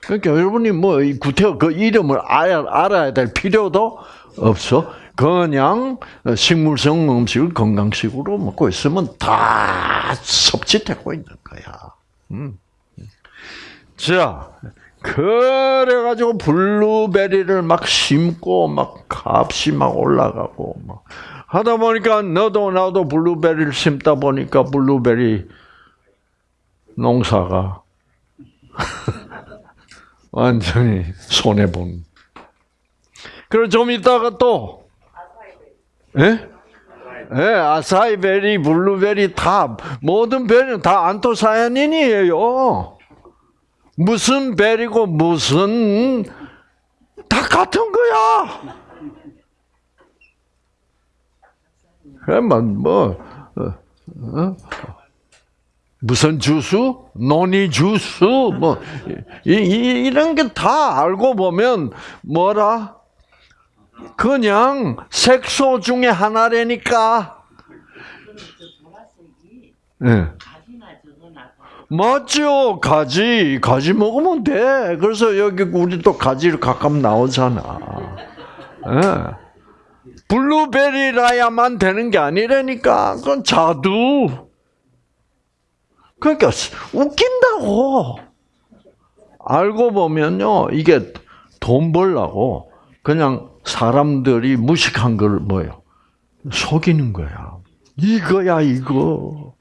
그러니까 여러분이 뭐 구태여 그 이름을 알아야 될 필요도 없어. 그냥 식물성 음식을 건강식으로 먹고 있으면 다 섭취되고 있는 거야. 음. 자, 그래가지고 블루베리를 막 심고 막 값이 막 올라가고 막 하다 보니까 너도 나도 블루베리를 심다 보니까 블루베리 농사가 완전히 손해 본. 그리고 좀 있다가 또 예? 예, 아사이베리, 블루베리 다 모든 베리는 다 안토시아닌이에요. 무슨 베리고 무슨 다 같은 거야. 그러면 뭐 어, 어? 무슨 주스, 논이 주스, 뭐 이, 이, 이 런 게 다 알고 보면 뭐라 그냥 색소 중에 하나라니까. 네. 맞죠. 가지. 가지 먹으면 돼. 그래서 여기 우리 또 가지를 가끔 나오잖아. 네. 블루베리라야만 되는 게 아니라니까. 그건 자두. 그러니까 웃긴다고. 알고 보면요. 이게 돈 벌라고 그냥 사람들이 무식한 걸 뭐요? 속이는 거야. 이거야 이거.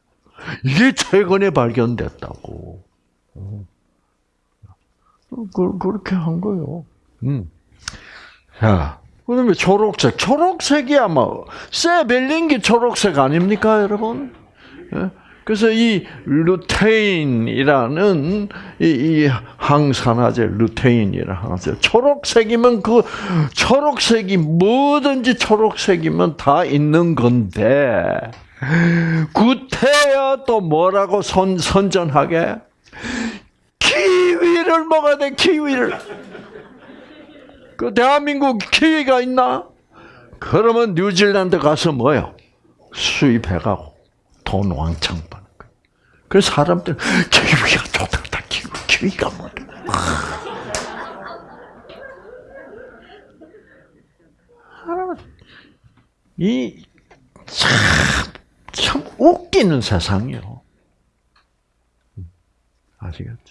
이게 최근에 발견됐다고. 어. 그, 그렇게 한 거요. 음. 자, 그다음에 초록색. 초록색이 아마 세벨링기 초록색 아닙니까, 여러분? 예? 그래서 이 루테인이라는 이, 이 항산화제 루테인이라는 항산화제 초록색이면 그 초록색이 뭐든지 초록색이면 다 있는 건데 구태여 또 뭐라고 선, 선전하게 키위를 먹어야 돼 키위를 그 대한민국 키위가 있나? 그러면 뉴질랜드 가서 뭐요? 수입해가고 돈 왕창 버는 거예요. 그래서 사람들 키위가 좋다, 키위, 키위가 뭐. 이, 참, 참 웃기는 세상이요. 아시겠죠?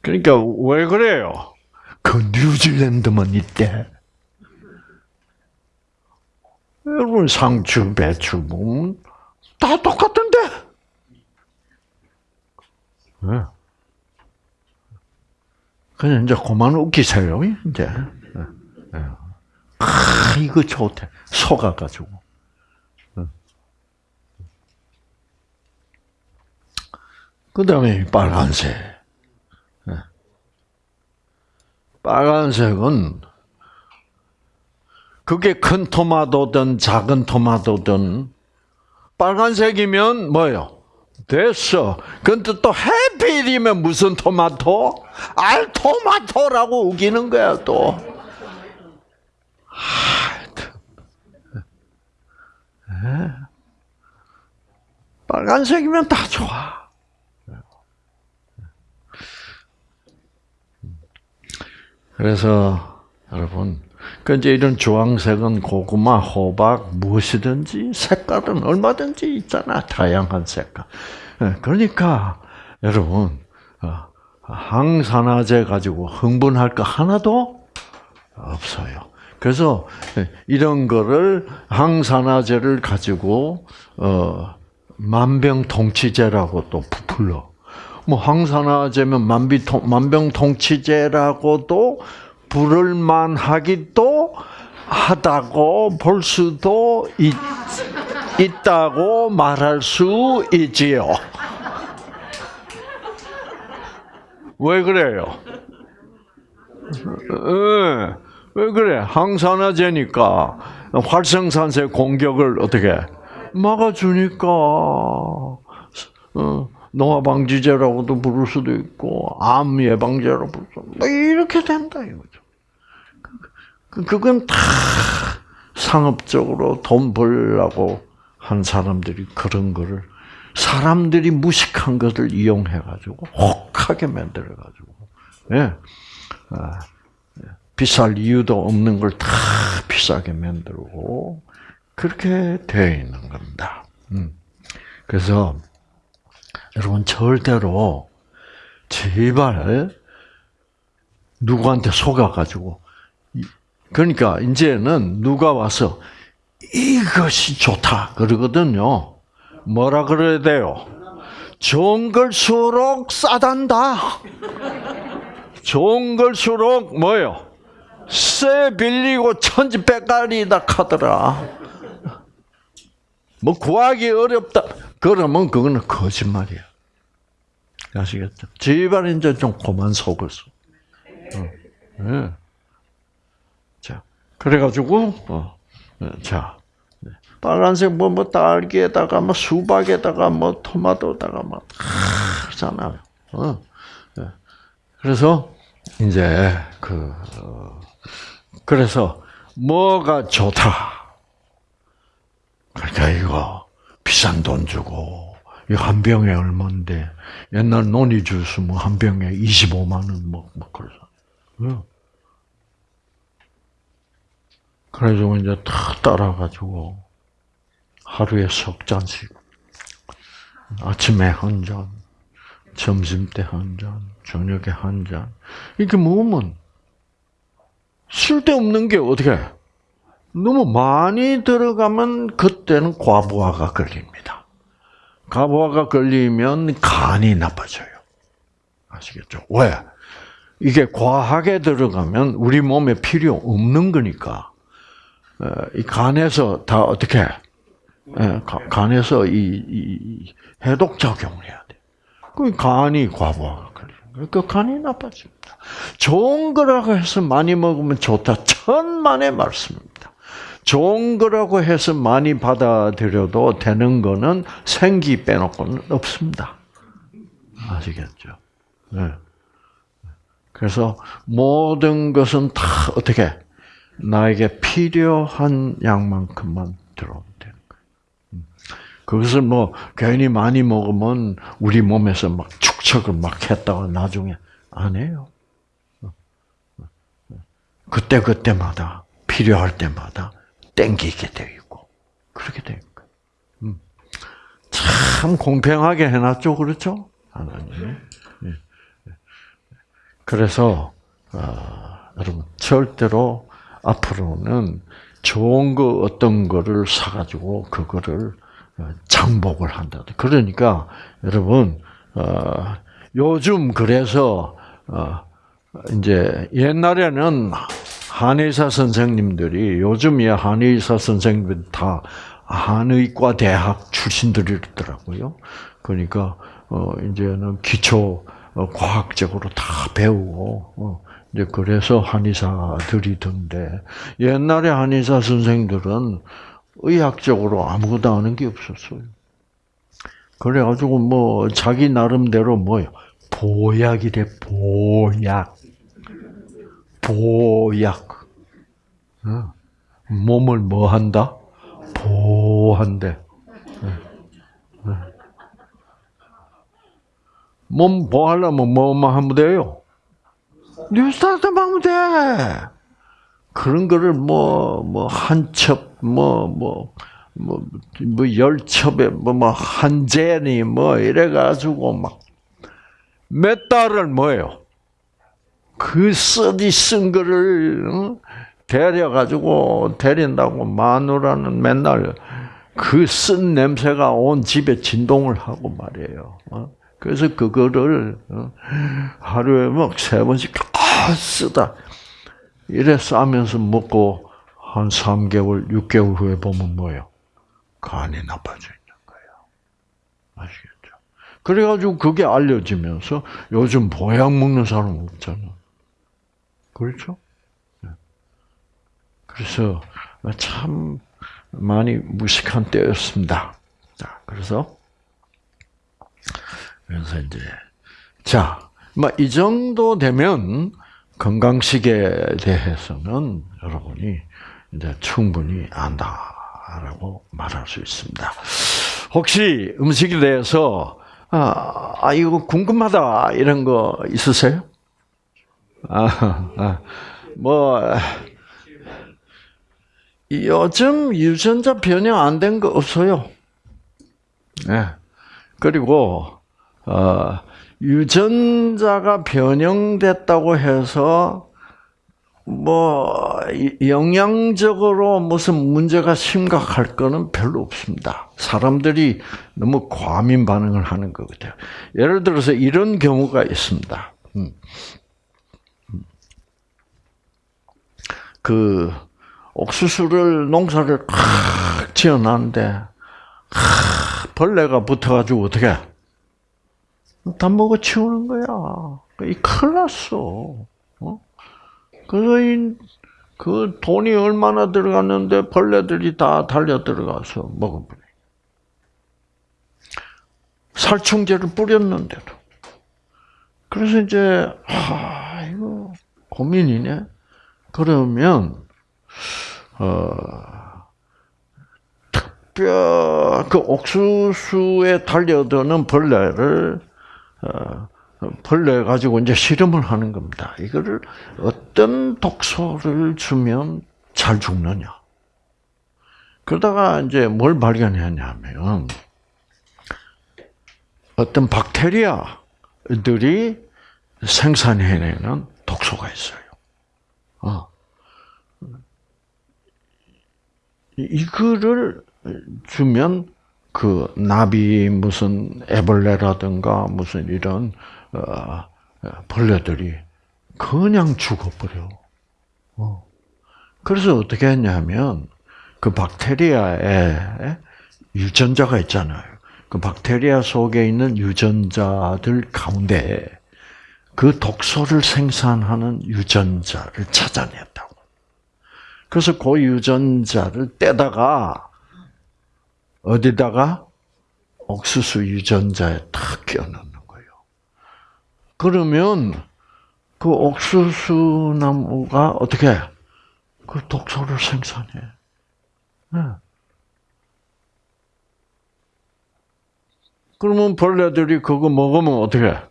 그러니까 왜 그래요? 그 뉴질랜드만 있대. 여러분 상추, 배추 보면 다 똑같은데. 네. 그냥 이제 그만 웃기세요, 이제. 네. 아, 이거 좋대. 속아가지고. 그 다음에 빨간색. 빨간색은 그게 큰 토마토든 작은 토마토든 빨간색이면 뭐요? 됐어. 근데 또 해필이면 무슨 토마토? 알토마토라고 우기는 거야 또. 빨간색이면 다 좋아. 그래서 여러분, 그 이제 이런 주황색은 고구마, 호박 무엇이든지 색깔은 얼마든지 있잖아 다양한 색깔. 예, 그러니까 여러분 어, 항산화제 가지고 흥분할 거 하나도 없어요. 그래서 이런 거를 항산화제를 가지고 어 만병통치제라고 또 부풀러. 뭐 항산화제면 만비통 만병통치제라고도 부를 만하기도 하다고 볼 수도 있, 있다고 말할 수 있지요. 왜 그래요? 네, 왜 그래? 항산화제니까 활성산소 공격을 어떻게 막아주니까 어, 노화 방지제라고도 부를 수도 있고 암 예방제라고 부를 수도 뭐 이렇게 된다 이거죠. 그, 그건 다 상업적으로 돈 벌려고 한 사람들이 그런 거를 사람들이 무식한 것을 이용해 가지고 혹하게 만들어 가지고 예. 아, 예. 비쌀 이유도 없는 걸 다 비싸게 만들고 그렇게 되어 있는 겁니다. 음. 그래서 여러분 절대로 제발 누구한테 속아가지고 그러니까 이제는 누가 와서 이것이 좋다 그러거든요. 뭐라 그래야 돼요? 좋은 걸수록 싸단다. 좋은 걸수록 뭐요? 쇠 빌리고 천지백갈이다 카더라. 뭐 구하기 어렵다. 그러면 그거는 거짓말이야. 아시겠죠? 제발 이제 좀 그만 속았어. 어. 네. 자, 그래가지고, 어. 네. 자, 네. 빨간색 뭐, 뭐, 딸기에다가, 뭐, 수박에다가, 뭐, 토마토에다가, 막, 하잖아요. 어. 네. 그래서, 이제, 그, 어, 그래서, 뭐가 좋다. 그러니까 이거, 비싼 돈 주고 한 병에 얼마인데 옛날 논이 주스 뭐한 병에 25만 원 뭐, 뭐 그래서 그래서 이제 다 따라가지고 하루에 석 잔씩. 아침에 한 잔, 점심 때 한 잔, 저녁에 한 잔. 이렇게 먹으면 쓸데없는 게 어떻게 너무 많이 들어가면 그때는 과부하가 걸립니다. 과부하가 걸리면 간이 나빠져요. 아시겠죠? 왜? 이게 과하게 들어가면 우리 몸에 필요 없는 거니까 어, 이 간에서 다 어떻게 예, 간에서 이, 이 해독 작용을 해야 돼. 그 간이 과부하가 걸리는 그 간이 나빠집니다. 좋은 거라고 해서 많이 먹으면 좋다. 천만의 말씀입니다. 좋은 거라고 해서 많이 받아들여도 되는 거는 생기 빼놓고는 없습니다. 아시겠죠? 네. 그래서 모든 것은 다 어떻게 나에게 필요한 양만큼만 들어오면 되는 거예요. 음. 그것을 뭐 괜히 많이 먹으면 우리 몸에서 막 축척을 막 했다가 나중에 안 해요. 그때 그때마다 필요할 때마다 땡기게 되어 있고 그렇게 되는 거예요. 음. 참 공평하게 해놨죠, 그렇죠? 하나님. 예. 그래서 어, 여러분 절대로 앞으로는 좋은 거 어떤 거를 사가지고 그거를 어, 장복을 한다. 그러니까 여러분 어, 요즘 그래서 어, 이제 옛날에는 한의사 선생님들이 요즘이야 한의사 선생님들 다 한의과 대학 출신들이더라고요. 그러니까 어 이제는 기초 과학적으로 다 배우고 어 이제 그래서 한의사들이던데 옛날에 한의사 선생들은 의학적으로 아무것도 아는 게 없었어요. 그래가지고 뭐 자기 나름대로 뭐요 보약이래 보약 보약 어. 몸을 뭐 한다 보한대 어. 어. 몸 보하려면 뭐만 하면 돼요 뉴스타트 하면 돼 그런 거를 뭐 뭐 한 첩 뭐 뭐 뭐 뭐 열 첩에 뭐 뭐 한 제니 뭐 이래 가지고 막 몇 달을 뭐예요? 그 쓰디 쓴 거를 어? 데려가지고 데린다고 마누라는 맨날 그 쓴 냄새가 온 집에 진동을 하고 말이에요. 어? 그래서 그거를 어? 하루에 막 세 번씩 쓰다 이래 싸면서 먹고 한 3개월, 6개월 후에 보면 뭐예요? 간이 나빠져 있는 거예요. 아시겠죠? 그래가지고 그게 알려지면서 요즘 보약 먹는 사람 없잖아. 그렇죠? 네. 그래서 참 많이 무식한 때였습니다. 자, 그래서 그래서 이제 자, 뭐이 정도 되면 건강식에 대해서는 여러분이 이제 충분히 안다라고 말할 수 있습니다. 혹시 음식에 대해서 아, 아 이거 궁금하다 이런 거 있으세요? 아, 아, 뭐 요즘 유전자 변형 안 된 거 없어요. 네. 그리고 어, 유전자가 변형됐다고 해서 뭐 영양적으로 무슨 문제가 심각할 거는 별로 없습니다. 사람들이 너무 과민 반응을 하는 거거든요. 예를 들어서 이런 경우가 있습니다. 음. 그 옥수수를 농사를 팍 지어놨는데 벌레가 붙어가지고 어떻게 다 먹어 치우는 거야. 이 큰일 났어. 어? 그래서 이, 그 돈이 얼마나 들어갔는데 벌레들이 다 달려 들어가서 먹어버려. 살충제를 뿌렸는데도. 그래서 이제, 아, 이거 고민이네. 그러면, 어, 특별, 그 옥수수에 달려드는 벌레를 어, 벌레 가지고 이제 실험을 하는 겁니다. 이거를 어떤 독소를 주면 잘 죽느냐. 그러다가 이제 뭘 발견했냐면 어떤 박테리아들이 생산해내는 독소가 있어요. 어. 이거를 주면 그 나비 무슨 애벌레라든가 무슨 이런 어, 벌레들이 그냥 죽어버려. 어. 그래서 어떻게 했냐면 그 박테리아에 유전자가 있잖아요. 그 박테리아 속에 있는 유전자들 가운데 그 독소를 생산하는 유전자를 찾아냈다고. 그래서 그 유전자를 떼다가 어디다가 옥수수 유전자에 탁 끼워넣는 거예요. 그러면 그 옥수수 나무가 어떻게 그 독소를 생산해? 네. 그러면 벌레들이 그거 먹으면 어떻게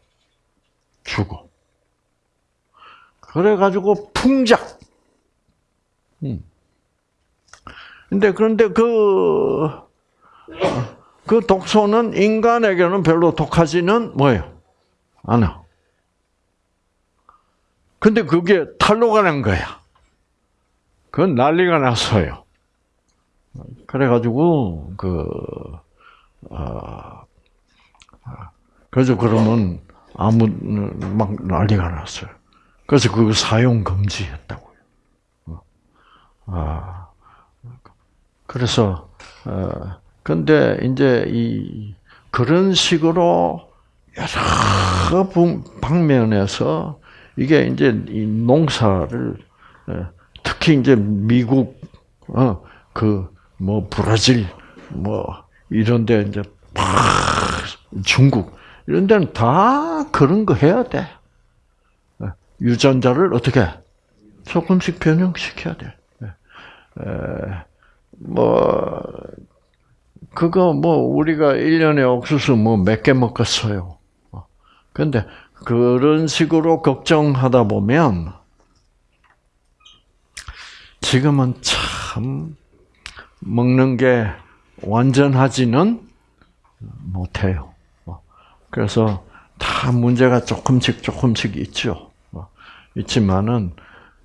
죽어? 그래가지고 풍작. 음. 근데 그런데 그 그 독소는 인간에게는 별로 독하지는 뭐예요? 않아. 근데 그게 탈로가 난 거야. 그건 난리가 났어요. 그래가지고 그 어, 그래서 그러면 아무 막 난리가 났어요. 그래서 그 사용 금지했다고요. 어. 아 그래서 어 근데 이제 이 그런 식으로 여러 방면에서 이게 이제 이 농사를 특히 이제 미국 어 그 뭐 브라질 뭐 이런데 이제 팍 중국 이런 데는 다 그런 거 해야 돼. 유전자를 어떻게 조금씩 변형시켜야 돼. 뭐 그거 뭐 우리가 1년에 옥수수 뭐 몇 개 먹겠어요. 근데 그런 식으로 걱정하다 보면 지금은 참 먹는 게 완전하지는 못해요. 그래서 다 문제가 조금씩 조금씩 있죠. 있지만은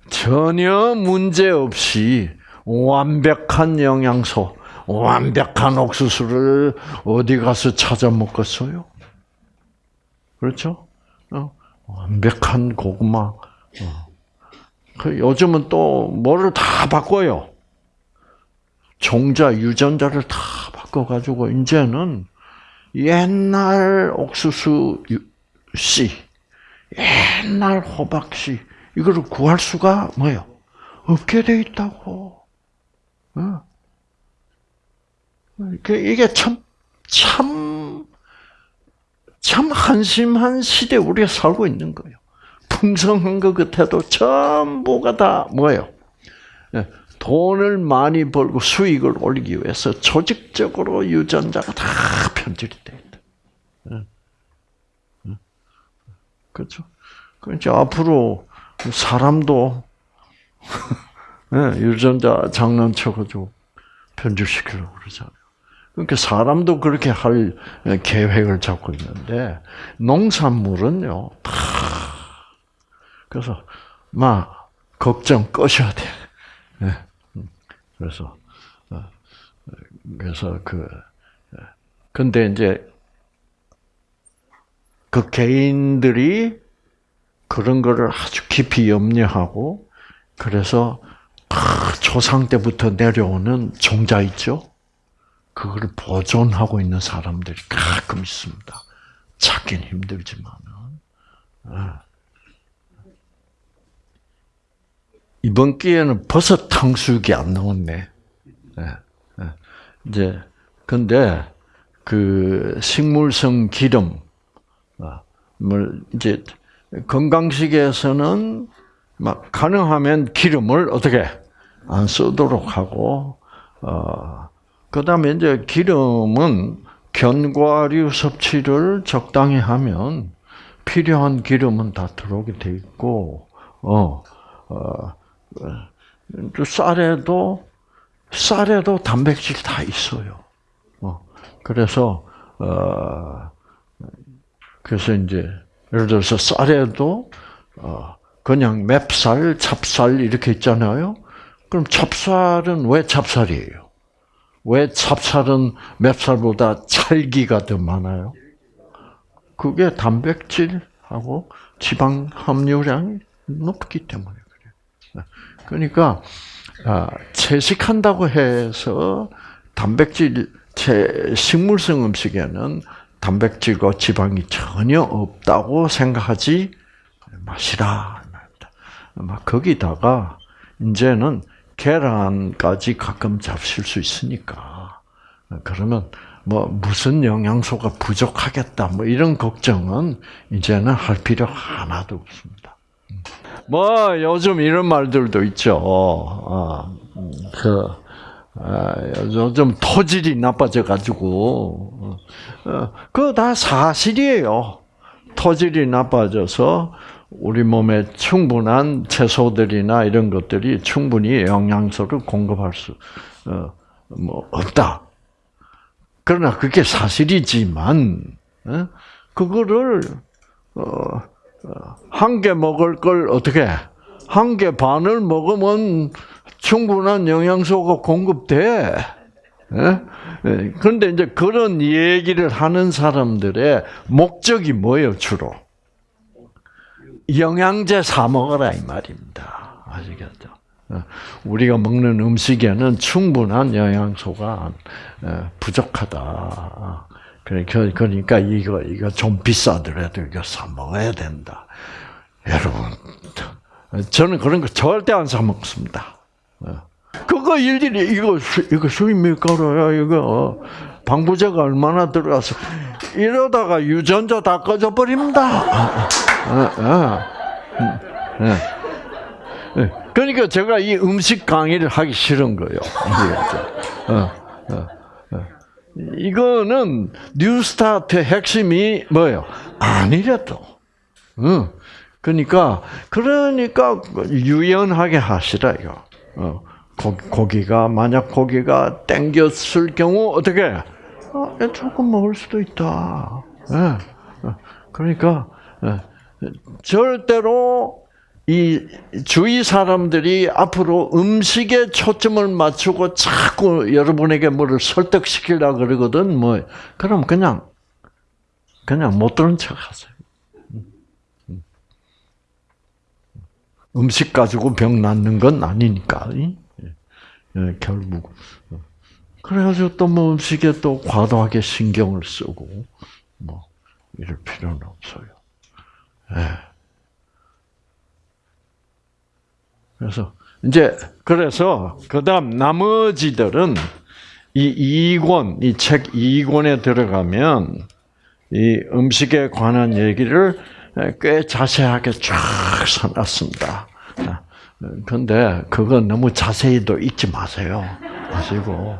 전혀 문제 없이 완벽한 영양소, 완벽한 옥수수를 어디 가서 찾아 먹겠어요? 그렇죠? 어? 완벽한 고구마. 어. 그 요즘은 또 뭐를 다 바꿔요. 종자, 유전자를 다 바꿔가지고 이제는 옛날 옥수수 씨, 옛날 호박 씨 이거를 구할 수가 뭐요? 없게 돼 있다고. 어. 이게 참, 참, 참 한심한 시대에 우리가 살고 있는 거예요. 풍성한 것 같아도 전부가 다 뭐예요? 예, 돈을 많이 벌고 수익을 올리기 위해서 조직적으로 유전자가 다 편집이 돼 있다. 예. 예. 그렇죠? 그러니까 앞으로 사람도 유전자 장난쳐가지고 편집시키려고 그러잖아요. 그러니까 사람도 그렇게 할 계획을 잡고 있는데 농산물은요 다 그래서 막 걱정 꺼셔야 돼. 네. 그래서 어, 그래서 그 근데 이제 그 개인들이 그런 거를 아주 깊이 염려하고 그래서 조상 때부터 내려오는 종자 있죠. 그걸 보존하고 있는 사람들이 가끔 있습니다. 찾긴 힘들지만은. 아. 이번 기회는 버섯 탕수육이 안 나왔네. 네. 네. 이제 근데 그 식물성 기름, 아, 뭘 이제 건강식에서는 막 가능하면 기름을 어떻게 안 쓰도록 하고 어 그다음에 이제 기름은 견과류 섭취를 적당히 하면 필요한 기름은 다 들어오게 돼 있고 어, 어, 쌀에도 쌀에도 단백질 다 있어요. 어, 그래서 어, 그래서 이제 예를 들어서 쌀에도 어, 그냥 맵쌀, 찹쌀 이렇게 있잖아요. 그럼 찹쌀은 왜 찹쌀이에요? 왜 찹쌀은 맵쌀보다 찰기가 더 많아요? 그게 단백질하고 지방 함유량이 높기 때문에 그러니까 아, 채식한다고 해서 단백질 식물성 음식에는 단백질과 지방이 전혀 없다고 생각하지 마시라. 막 거기다가 이제는 계란까지 가끔 잡실 수 있으니까 그러면 뭐 무슨 영양소가 부족하겠다 뭐 이런 걱정은 이제는 할 필요 하나도 없습니다. 뭐 요즘 이런 말들도 있죠. 어, 그 아, 요즘 토질이 나빠져 가지고 어, 그거 다 사실이에요. 토질이 나빠져서 우리 몸에 충분한 채소들이나 이런 것들이 충분히 영양소를 공급할 수, 어, 뭐, 없다. 그러나 그게 사실이지만, 어? 그거를, 어, 한 개 먹을 걸 어떻게 한 개 반을 먹으면 충분한 영양소가 공급돼. 예? 예, 그런데 이제 그런 얘기를 하는 사람들의 목적이 뭐예요, 주로? 영양제 사 먹어라 이 말입니다. 아시겠죠? 어, 우리가 먹는 음식에는 충분한 영양소가 어, 부족하다. 그러니까, 그러니까 이거 이거 좀 비싸더라도 이거 사 먹어야 된다. 여러분, 저는 그런 거 절대 안 사 먹습니다. 어. 그거 일일이 이거 수, 이거 수입 밀가루야 이거 방부제가 얼마나 들어가서 이러다가 유전자 다 꺼져 버립니다. 그러니까 제가 이 음식 강의를 하기 싫은 거예요. 이거는 뉴스타트의 핵심이 뭐예요? 아니래도. 그러니까 그러니까 유연하게 하시라 이거. 어, 고기 가 만약 고기가 땡겼을 경우 어떻게? 어, 조금 먹을 수도 있다. 예. 그러니까 예. 절대로 이 주위 사람들이 앞으로 음식에 초점을 맞추고 자꾸 여러분에게 뭐를 설득시키려 그러거든. 뭐 그럼 그냥 그냥 못 들은 척하세요. 음식 가지고 병 낫는 건 아니니까. 예, 결국. 그래가지고 또 뭐 음식에 또 과도하게 신경을 쓰고, 뭐, 이럴 필요는 없어요. 예. 그래서, 이제, 그래서, 그 다음 나머지들은 이 이권, 이책 이권에 들어가면 이 음식에 관한 얘기를 꽤 자세하게 쫙 써놨습니다. 근데 그거 너무 자세히도 읽지 마세요. 마시고,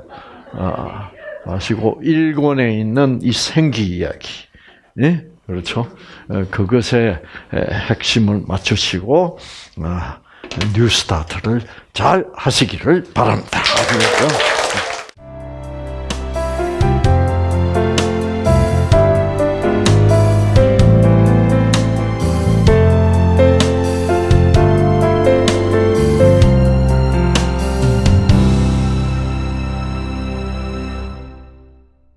아, 마시고 일권에 있는 이 생기 이야기, 예? 그렇죠? 그것의 핵심을 맞추시고 아, 뉴스타트를 잘 하시기를 바랍니다. 아시겠죠?